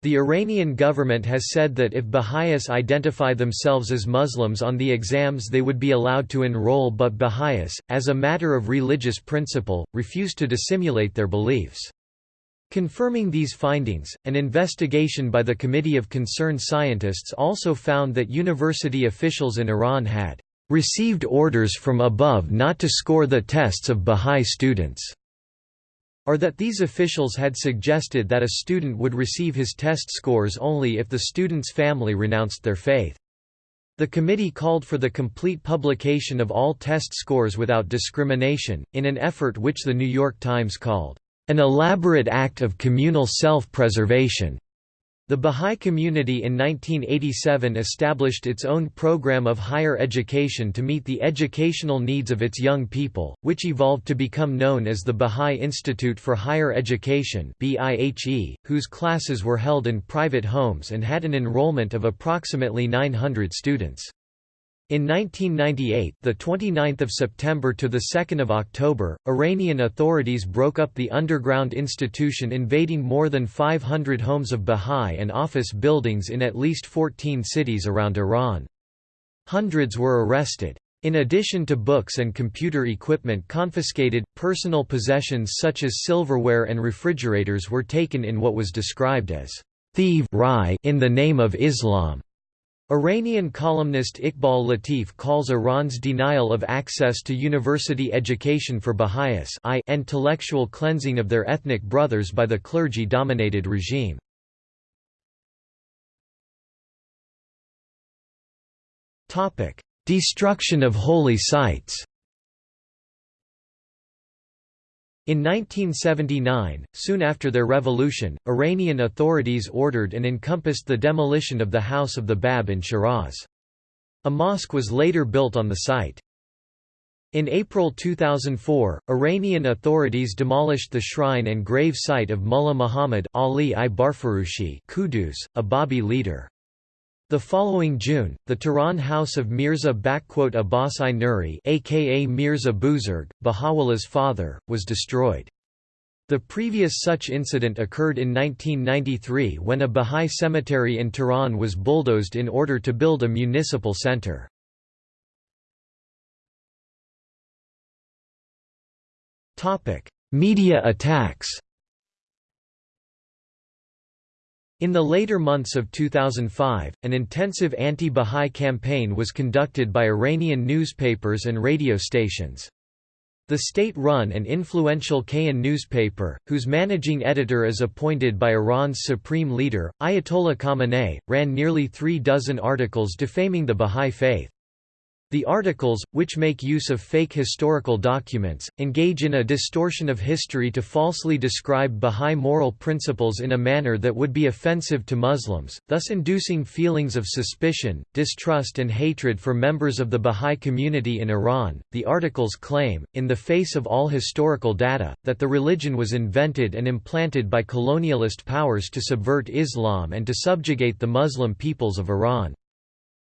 The Iranian government has said that if Baha'is identify themselves as Muslims on the exams they would be allowed to enroll but Baha'is, as a matter of religious principle, refuse to dissimulate their beliefs. Confirming these findings, an investigation by the Committee of Concerned Scientists also found that university officials in Iran had received orders from above not to score the tests of Bahá'í students or that these officials had suggested that a student would receive his test scores only if the student's family renounced their faith. The committee called for the complete publication of all test scores without discrimination, in an effort which The New York Times called, "...an elaborate act of communal self-preservation." The Bahá'í Community in 1987 established its own program of higher education to meet the educational needs of its young people, which evolved to become known as the Bahá'í Institute for Higher Education whose classes were held in private homes and had an enrollment of approximately 900 students. In 1998, the 29th of September to the 2nd of October, Iranian authorities broke up the underground institution invading more than 500 homes of Bahá'í and office buildings in at least 14 cities around Iran. Hundreds were arrested. In addition to books and computer equipment confiscated, personal possessions such as silverware and refrigerators were taken in what was described as thief in the name of Islam. Iranian columnist Iqbal Latif calls Iran's denial of access to university education for Baha'is intellectual cleansing of their ethnic brothers by the clergy-dominated regime. Destruction of holy sites In 1979, soon after their revolution, Iranian authorities ordered and encompassed the demolition of the House of the Bab in Shiraz. A mosque was later built on the site. In April 2004, Iranian authorities demolished the shrine and grave site of Mullah Muhammad Ali i Barfurushi Quddús, a Babi leader. The following June, the Tehran house of Mirza Abbas I Nuri aka Mirza Buzurg, Baha'u'llah's father, was destroyed. The previous such incident occurred in 1993 when a Baha'i cemetery in Tehran was bulldozed in order to build a municipal center. Media attacks In the later months of 2005, an intensive anti-Bahá'í campaign was conducted by Iranian newspapers and radio stations. The state-run and influential Kayhan newspaper, whose managing editor is appointed by Iran's supreme leader, Ayatollah Khamenei, ran nearly three dozen articles defaming the Bahá'í faith. The articles, which make use of fake historical documents, engage in a distortion of history to falsely describe Bahá'í moral principles in a manner that would be offensive to Muslims, thus inducing feelings of suspicion, distrust, and hatred for members of the Bahá'í community in Iran. The articles claim, in the face of all historical data, that the religion was invented and implanted by colonialist powers to subvert Islam and to subjugate the Muslim peoples of Iran.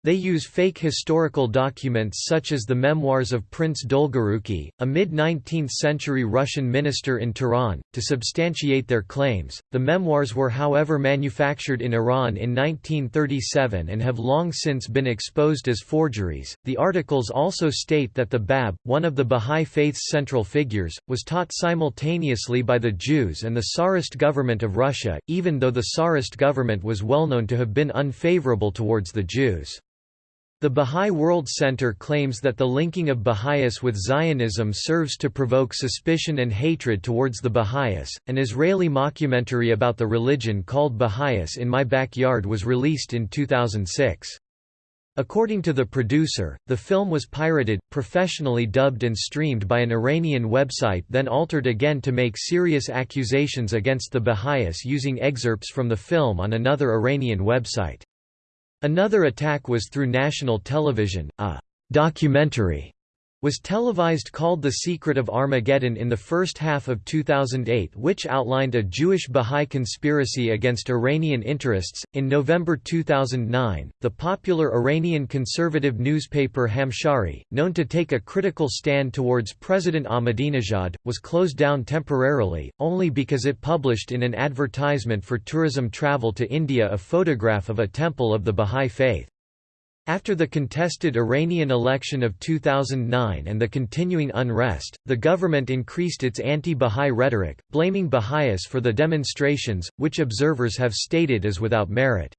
They use fake historical documents such as the memoirs of Prince Dolgoruki, a mid 19th century Russian minister in Tehran, to substantiate their claims. The memoirs were, however, manufactured in Iran in 1937 and have long since been exposed as forgeries. The articles also state that the Bab, one of the Bahá'í Faith's central figures, was taught simultaneously by the Jews and the Tsarist government of Russia, even though the Tsarist government was well known to have been unfavorable towards the Jews. The Bahá'í World Center claims that the linking of Baha'is with Zionism serves to provoke suspicion and hatred towards the Baha'is. An Israeli mockumentary about the religion called Baha'is in My Backyard was released in 2006. According to the producer, the film was pirated, professionally dubbed and streamed by an Iranian website then altered again to make serious accusations against the Baha'is using excerpts from the film on another Iranian website. Another attack was through national television, a documentary was televised called The Secret of Armageddon in the first half of 2008, which outlined a Jewish Bahá'í conspiracy against Iranian interests. In November 2009, the popular Iranian conservative newspaper Hamshahri, known to take a critical stand towards President Ahmadinejad, was closed down temporarily, only because it published in an advertisement for tourism travel to India a photograph of a temple of the Bahá'í faith. After the contested Iranian election of 2009 and the continuing unrest, the government increased its anti-Bahá'í rhetoric, blaming Baha'is for the demonstrations, which observers have stated as without merit.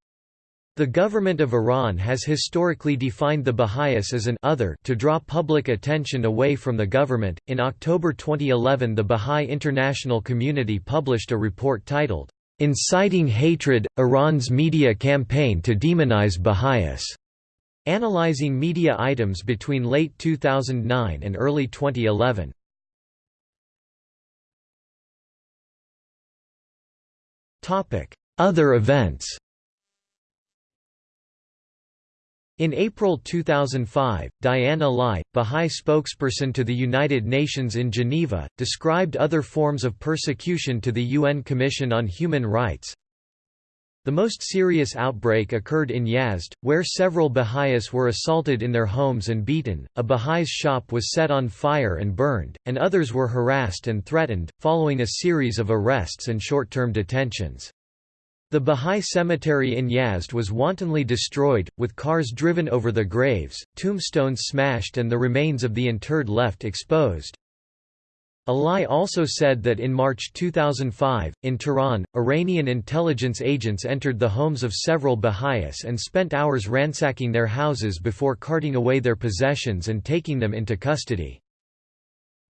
The government of Iran has historically defined the Baha'is as an other to draw public attention away from the government. In October 2011, the Baha'i international community published a report titled, Inciting Hatred Iran's Media Campaign to Demonize Baha'is. Analyzing media items between late 2009 and early 2011. Other events In April 2005, Diane Ala'i, Bahá'í spokesperson to the United Nations in Geneva, described other forms of persecution to the UN Commission on Human Rights, the most serious outbreak occurred in Yazd, where several Baha'is were assaulted in their homes and beaten, a Baha'is shop was set on fire and burned, and others were harassed and threatened, following a series of arrests and short-term detentions. The Baha'i cemetery in Yazd was wantonly destroyed, with cars driven over the graves, tombstones smashed and the remains of the interred left exposed. Ala'i also said that in March 2005, in Tehran, Iranian intelligence agents entered the homes of several Baha'is and spent hours ransacking their houses before carting away their possessions and taking them into custody.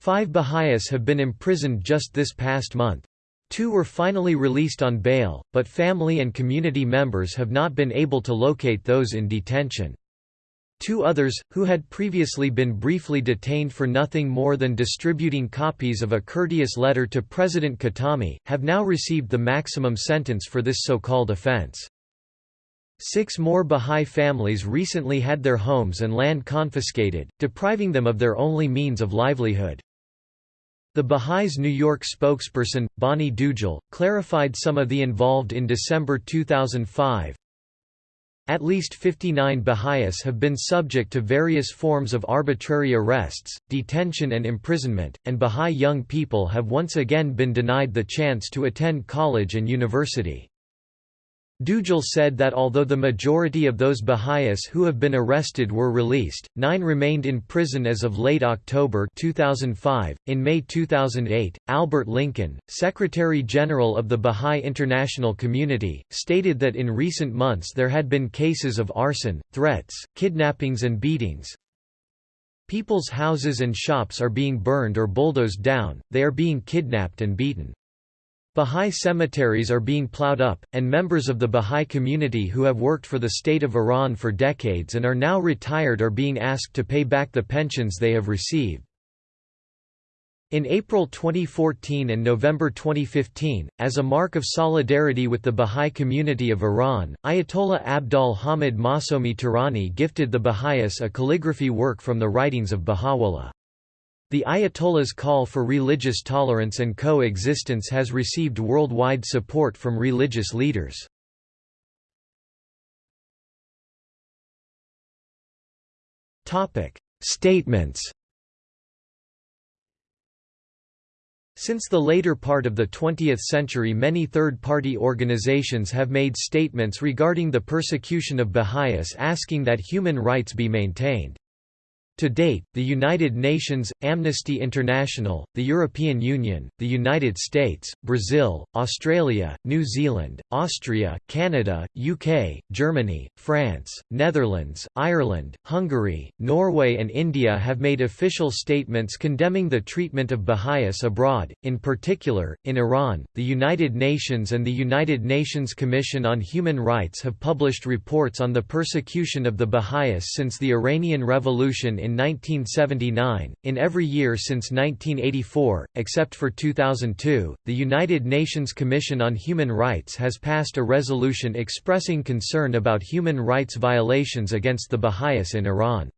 Five Baha'is have been imprisoned just this past month. Two were finally released on bail, but family and community members have not been able to locate those in detention. Two others, who had previously been briefly detained for nothing more than distributing copies of a courteous letter to President Khatami, have now received the maximum sentence for this so-called offense. Six more Bahá'í families recently had their homes and land confiscated, depriving them of their only means of livelihood. The Baha'is New York spokesperson, Bani Dugal, clarified some of the involved in December 2005, at least 59 Baha'is have been subject to various forms of arbitrary arrests, detention and imprisonment, and Baha'i young people have once again been denied the chance to attend college and university. Dugal said that although the majority of those Baha'is who have been arrested were released, nine remained in prison as of late October 2005. In May 2008, Albert Lincoln, Secretary General of the Baha'i International Community, stated that in recent months there had been cases of arson, threats, kidnappings, and beatings. People's houses and shops are being burned or bulldozed down, they are being kidnapped and beaten. Bahá'í cemeteries are being plowed up, and members of the Bahá'í community who have worked for the state of Iran for decades and are now retired are being asked to pay back the pensions they have received. In April 2014 and November 2015, as a mark of solidarity with the Bahá'í community of Iran, Ayatollah Abdol Hamid Masoumi Tehrani gifted the Baha'is a calligraphy work from the writings of Baha'u'llah. The Ayatollah's call for religious tolerance and coexistence has received worldwide support from religious leaders. Statements Since the later part of the 20th century many third-party organizations have made statements regarding the persecution of Baha'is asking that human rights be maintained. To date, the United Nations, Amnesty International, the European Union, the United States, Brazil, Australia, New Zealand, Austria, Canada, UK, Germany, France, Netherlands, Ireland, Hungary, Norway and India have made official statements condemning the treatment of Baha'is abroad, in particular, in Iran. The United Nations and the United Nations Commission on Human Rights have published reports on the persecution of the Baha'is since the Iranian Revolution in 1979, in every year since 1984, except for 2002, the United Nations Commission on Human Rights has passed a resolution expressing concern about human rights violations against the Baha'is in Iran.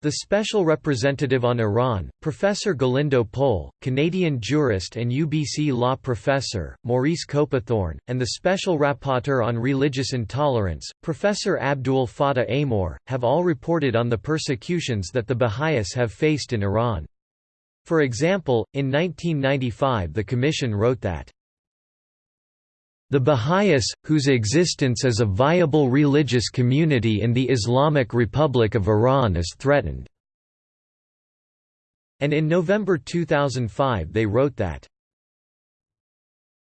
The Special Representative on Iran, Professor Galindo Pohl, Canadian jurist and UBC law professor, Maurice Copithorne, and the Special Rapporteur on Religious Intolerance, Professor Abdul Fattah Amor, have all reported on the persecutions that the Baha'is have faced in Iran. For example, in 1995 the Commission wrote that the Baha'is, whose existence as a viable religious community in the Islamic Republic of Iran is threatened." And in November 2005 they wrote that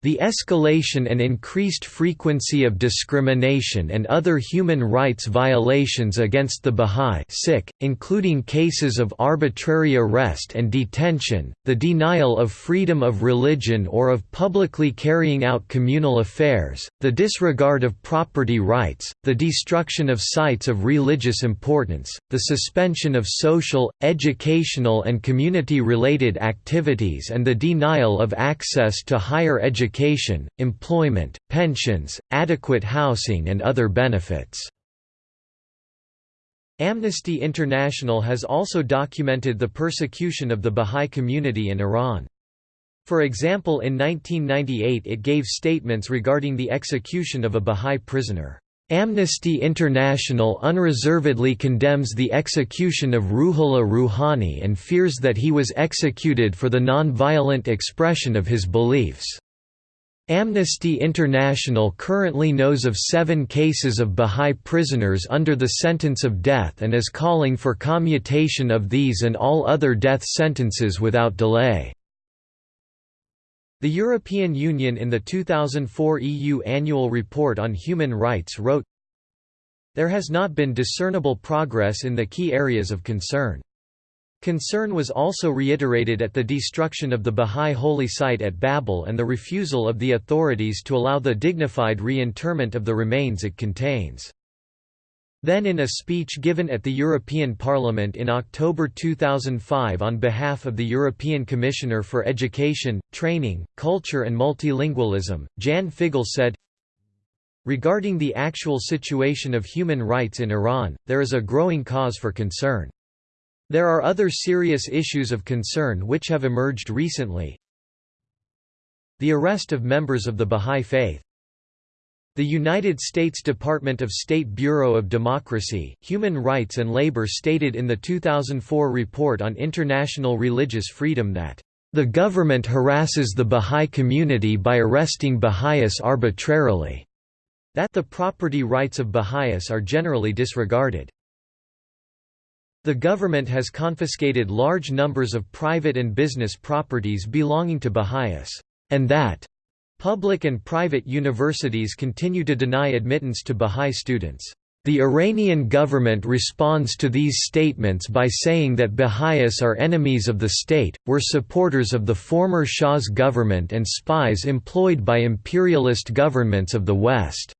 the escalation and increased frequency of discrimination and other human rights violations against the Bahá'í including cases of arbitrary arrest and detention, the denial of freedom of religion or of publicly carrying out communal affairs, the disregard of property rights, the destruction of sites of religious importance, the suspension of social, educational and community-related activities and the denial of access to higher education education, employment, pensions, adequate housing and other benefits. Amnesty International has also documented the persecution of the Bahá'í community in Iran. For example in 1998 it gave statements regarding the execution of a Bahá'í prisoner. Amnesty International unreservedly condemns the execution of Ruhollah Rouhani and fears that he was executed for the non-violent expression of his beliefs. Amnesty International currently knows of seven cases of Bahá'í prisoners under the sentence of death and is calling for commutation of these and all other death sentences without delay. The European Union in the 2004 EU Annual Report on Human Rights wrote, There has not been discernible progress in the key areas of concern. Concern was also reiterated at the destruction of the Bahá'í holy site at Babol and the refusal of the authorities to allow the dignified re-interment of the remains it contains. Then in a speech given at the European Parliament in October 2005 on behalf of the European Commissioner for Education, Training, Culture and Multilingualism, Jan Figel said, Regarding the actual situation of human rights in Iran, there is a growing cause for concern. There are other serious issues of concern which have emerged recently. The arrest of members of the Bahá'í Faith the United States Department of State Bureau of Democracy, Human Rights and Labor stated in the 2004 report on international religious freedom that, "...the government harasses the Bahá'í community by arresting Baha'is arbitrarily," that the property rights of Baha'is are generally disregarded. The government has confiscated large numbers of private and business properties belonging to Baha'is, and that public and private universities continue to deny admittance to Baha'i students. The Iranian government responds to these statements by saying that Baha'is are enemies of the state, were supporters of the former Shah's government and spies employed by imperialist governments of the West.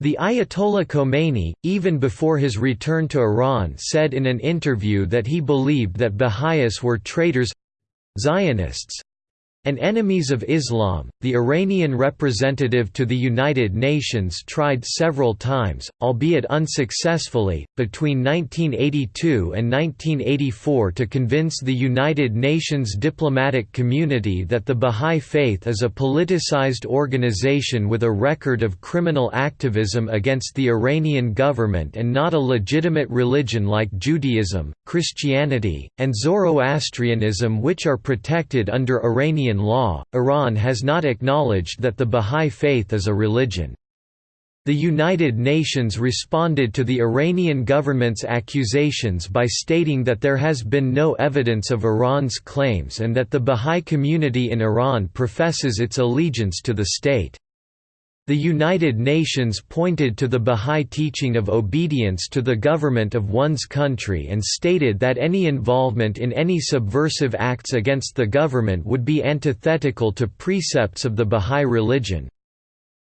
The Ayatollah Khomeini, even before his return to Iran said in an interview that he believed that Baha'is were traitors—Zionists, and enemies of Islam, the Iranian representative to the United Nations tried several times, albeit unsuccessfully, between 1982 and 1984 to convince the United Nations diplomatic community that the Bahá'í Faith is a politicized organization with a record of criminal activism against the Iranian government and not a legitimate religion like Judaism, Christianity, and Zoroastrianism which are protected under Iranian law, Iran has not acknowledged that the Bahá'í Faith is a religion. The United Nations responded to the Iranian government's accusations by stating that there has been no evidence of Iran's claims and that the Bahá'í community in Iran professes its allegiance to the state. The United Nations pointed to the Bahá'í teaching of obedience to the government of one's country and stated that any involvement in any subversive acts against the government would be antithetical to precepts of the Bahá'í religion.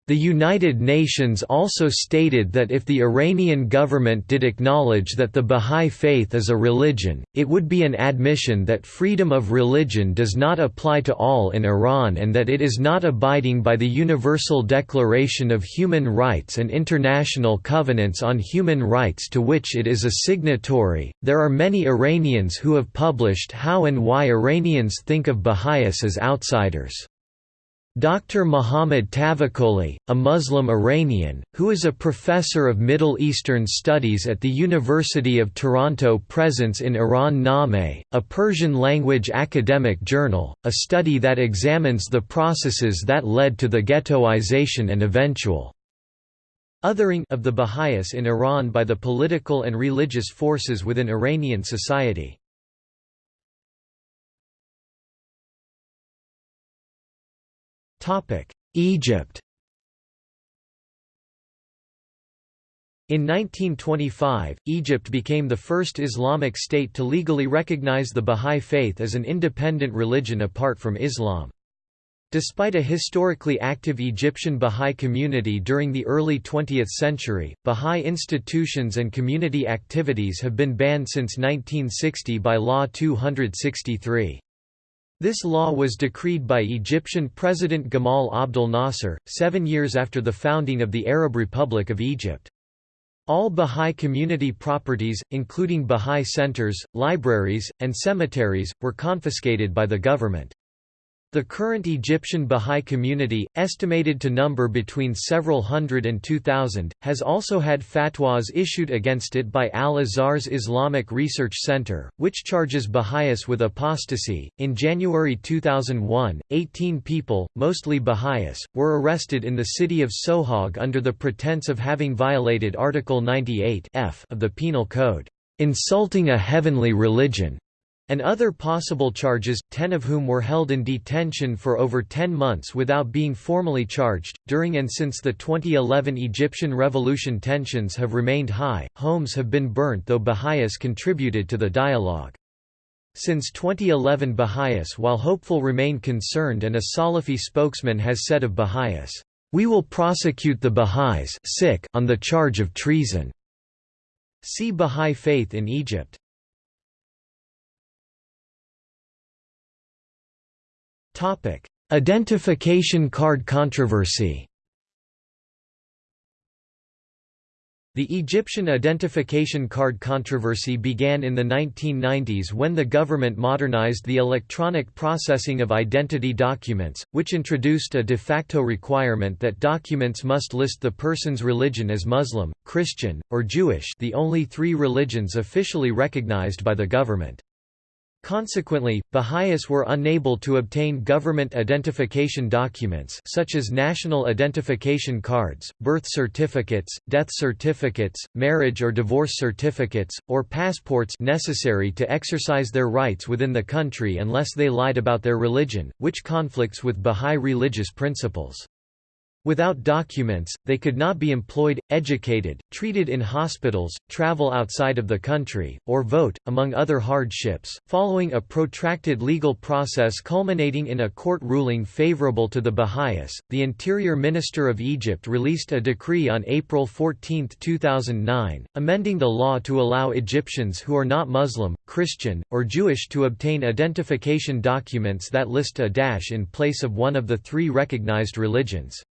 The United Nations also stated that if the Iranian government did acknowledge that the Bahá'í Faith is a religion, it would be an admission that freedom of religion does not apply to all in Iran and that it is not abiding by the Universal Declaration of Human Rights and international covenants on human rights to which it is a signatory. There are many Iranians who have published how and why Iranians think of Baha'is as outsiders. Dr. Muhammad Tavakoli, a Muslim Iranian, who is a professor of Middle Eastern Studies at the University of Toronto presence in Iran Nameh, a Persian-language academic journal, a study that examines the processes that led to the ghettoization and eventual othering of the Baha'is in Iran by the political and religious forces within Iranian society. Egypt In 1925, Egypt became the first Islamic state to legally recognize the Bahá'í Faith as an independent religion apart from Islam. Despite a historically active Egyptian Bahá'í community during the early 20th century, Bahá'í institutions and community activities have been banned since 1960 by Law 263. This law was decreed by Egyptian President Gamal Abdel Nasser, seven years after the founding of the Arab Republic of Egypt. All Bahá'í community properties, including Bahá'í centers, libraries, and cemeteries, were confiscated by the government. The current Egyptian Bahá'í community, estimated to number between several hundred and two thousand, has also had fatwas issued against it by Al-Azhar's Islamic Research Center, which charges Baha'is with apostasy. In January 2001, 18 people, mostly Baha'is, were arrested in the city of Sohag under the pretense of having violated Article 98 F of the Penal Code, insulting a heavenly religion and other possible charges, ten of whom were held in detention for over ten months without being formally charged. During and since the 2011 Egyptian revolution, tensions have remained high, homes have been burnt, though Baha'is contributed to the dialogue. Since 2011, Baha'is, while hopeful, remain concerned, and a Salafi spokesman has said of Baha'is, We will prosecute the Baha'is on the charge of treason. See Baha'i faith in Egypt. Identification card controversy The Egyptian identification card controversy began in the 1990s when the government modernized the electronic processing of identity documents, which introduced a de facto requirement that documents must list the person's religion as Muslim, Christian, or Jewish the only three religions officially recognized by the government. Consequently, Baha'is were unable to obtain government identification documents such as national identification cards, birth certificates, death certificates, marriage or divorce certificates, or passports necessary to exercise their rights within the country unless they lied about their religion, which conflicts with Baha'i religious principles. Without documents, they could not be employed, educated, treated in hospitals, travel outside of the country, or vote, among other hardships. Following a protracted legal process culminating in a court ruling favorable to the Baha'is, the Interior Minister of Egypt released a decree on April 14, 2009, amending the law to allow Egyptians who are not Muslim, Christian, or Jewish to obtain identification documents that list a dash in place of one of the three recognized religions.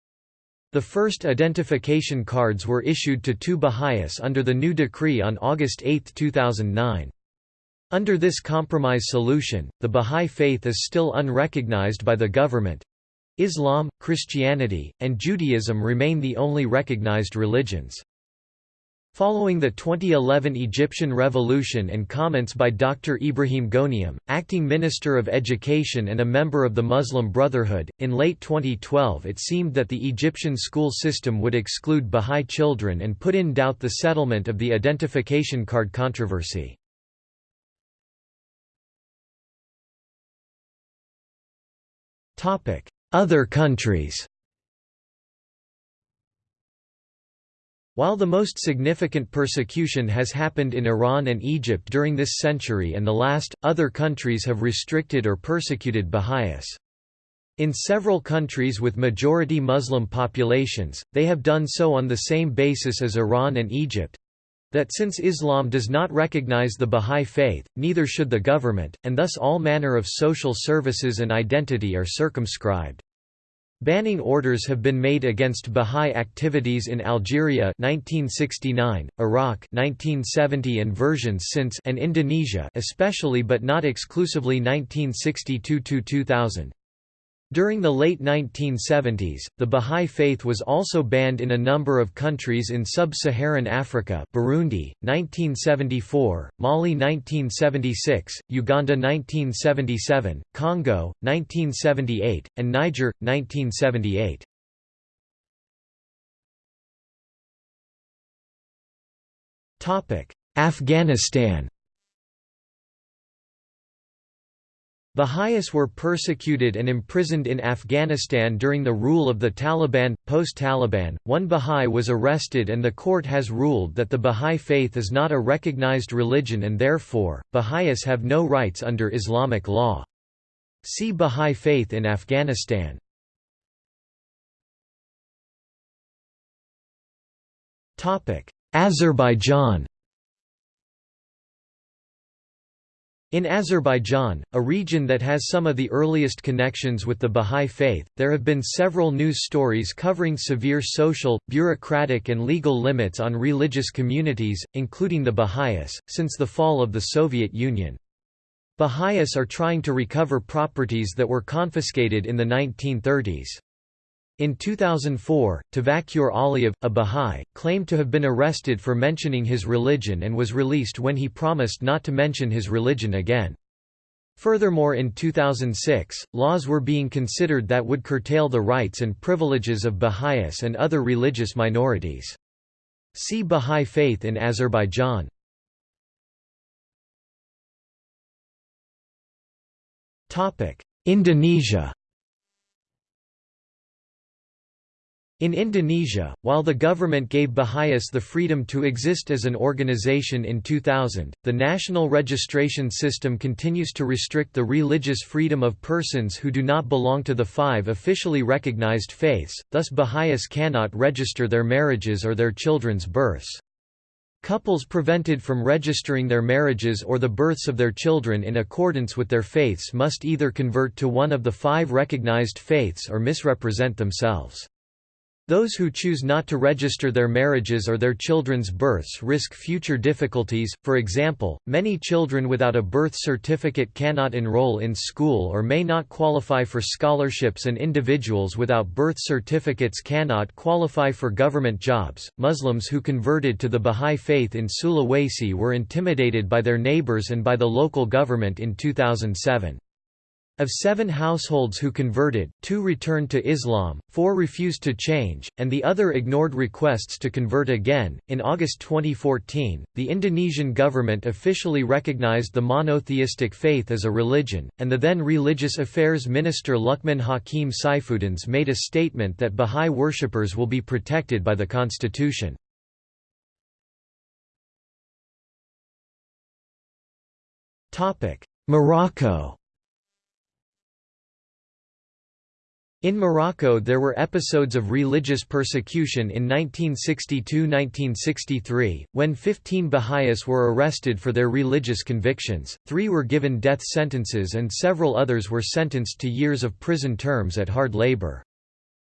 The first identification cards were issued to two Baha'is under the new decree on August 8, 2009. Under this compromise solution, the Baha'i faith is still unrecognized by the government. Islam, Christianity, and Judaism remain the only recognized religions. Following the 2011 Egyptian Revolution and comments by Dr. Ibrahim Ghoneim, acting Minister of Education and a member of the Muslim Brotherhood, in late 2012 it seemed that the Egyptian school system would exclude Bahá'í children and put in doubt the settlement of the identification card controversy. Other countries While the most significant persecution has happened in Iran and Egypt during this century and the last, other countries have restricted or persecuted Baha'is. In several countries with majority Muslim populations, they have done so on the same basis as Iran and Egypt, that since Islam does not recognize the Bahá'í Faith, neither should the government, and thus all manner of social services and identity are circumscribed. Banning orders have been made against Bahá'í activities in Algeria 1969, Iraq 1970 and versions since and Indonesia especially but not exclusively 1962–2000. During the late 1970s, the Bahá'í Faith was also banned in a number of countries in sub-Saharan Africa Burundi, 1974, Mali 1976, Uganda 1977, Congo, 1978, and Niger, 1978. Afghanistan Baha'is were persecuted and imprisoned in Afghanistan during the rule of the Taliban. Post Taliban, one Baha'i was arrested, and the court has ruled that the Baha'i faith is not a recognized religion and therefore, Baha'is have no rights under Islamic law. See Baha'i faith in Afghanistan. Azerbaijan In Azerbaijan, a region that has some of the earliest connections with the Bahá'í Faith, there have been several news stories covering severe social, bureaucratic and legal limits on religious communities, including the Baha'is, since the fall of the Soviet Union. Baha'is are trying to recover properties that were confiscated in the 1930s. In 2004, Tavakur Aliyev, a Bahá'í, claimed to have been arrested for mentioning his religion and was released when he promised not to mention his religion again. Furthermore in 2006, laws were being considered that would curtail the rights and privileges of Baha'is and other religious minorities. See Bahá'í faith in Azerbaijan. Indonesia In Indonesia, while the government gave Baha'is the freedom to exist as an organization in 2000, the national registration system continues to restrict the religious freedom of persons who do not belong to the five officially recognized faiths, thus Baha'is cannot register their marriages or their children's births. Couples prevented from registering their marriages or the births of their children in accordance with their faiths must either convert to one of the five recognized faiths or misrepresent themselves. Those who choose not to register their marriages or their children's births risk future difficulties, for example, many children without a birth certificate cannot enroll in school or may not qualify for scholarships and individuals without birth certificates cannot qualify for government jobs. Muslims who converted to the Bahá'í Faith in Sulawesi were intimidated by their neighbors and by the local government in 2007. Of seven households who converted, two returned to Islam, four refused to change, and the other ignored requests to convert again. In August 2014, the Indonesian government officially recognized the monotheistic faith as a religion, and the then Religious Affairs Minister Lukman Hakim Saifuddins made a statement that Bahá'í worshippers will be protected by the constitution. Morocco In Morocco there were episodes of religious persecution in 1962–1963, when 15 Baha'is were arrested for their religious convictions, three were given death sentences and several others were sentenced to years of prison terms at hard labor.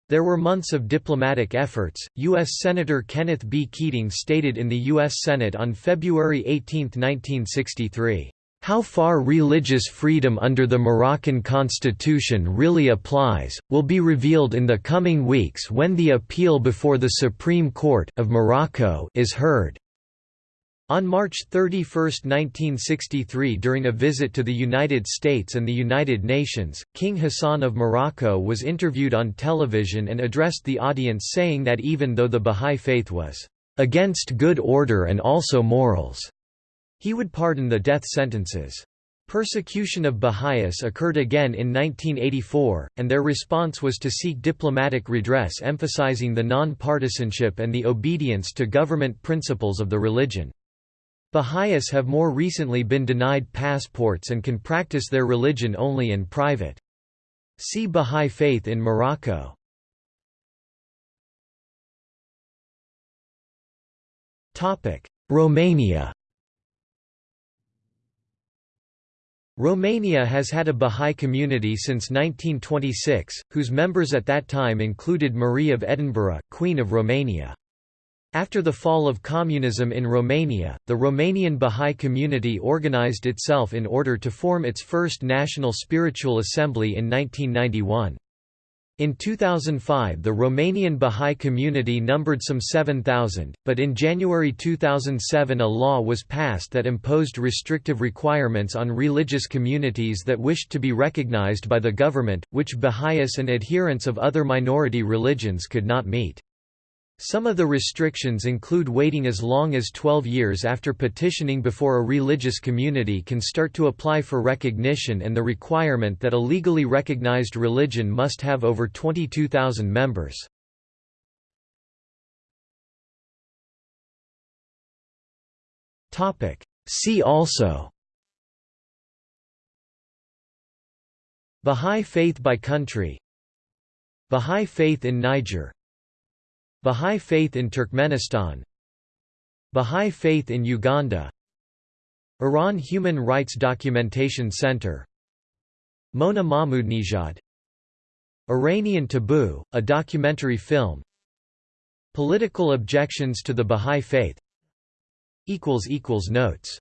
There were months of diplomatic efforts. U.S. Senator Kenneth B. Keating stated in the U.S. Senate on February 18, 1963, how far religious freedom under the Moroccan constitution really applies, will be revealed in the coming weeks when the appeal before the Supreme Court of Morocco is heard. On March 31, 1963 during a visit to the United States and the United Nations, King Hassan of Morocco was interviewed on television and addressed the audience saying that even though the Bahá'í faith was "...against good order and also morals," He would pardon the death sentences. Persecution of Baha'is occurred again in 1984, and their response was to seek diplomatic redress emphasizing the non-partisanship and the obedience to government principles of the religion. Baha'is have more recently been denied passports and can practice their religion only in private. See Bahá'í Faith in Morocco Romania Romania has had a Bahá'í community since 1926, whose members at that time included Marie of Edinburgh, Queen of Romania. After the fall of communism in Romania, the Romanian Bahá'í community organized itself in order to form its first national spiritual assembly in 1991. In 2005 the Romanian Bahá'í community numbered some 7,000, but in January 2007 a law was passed that imposed restrictive requirements on religious communities that wished to be recognized by the government, which Baha'is and adherents of other minority religions could not meet. Some of the restrictions include waiting as long as 12 years after petitioning before a religious community can start to apply for recognition and the requirement that a legally recognized religion must have over 22,000 members. See also Bahá'í faith by country Bahá'í faith in Niger Bahá'í faith in Turkmenistan. Bahá'í faith in Uganda. Iran Human Rights Documentation Center. Mona Mahmoudnejad Iranian Taboo, a documentary film. Political objections to the Bahá'í faith. Notes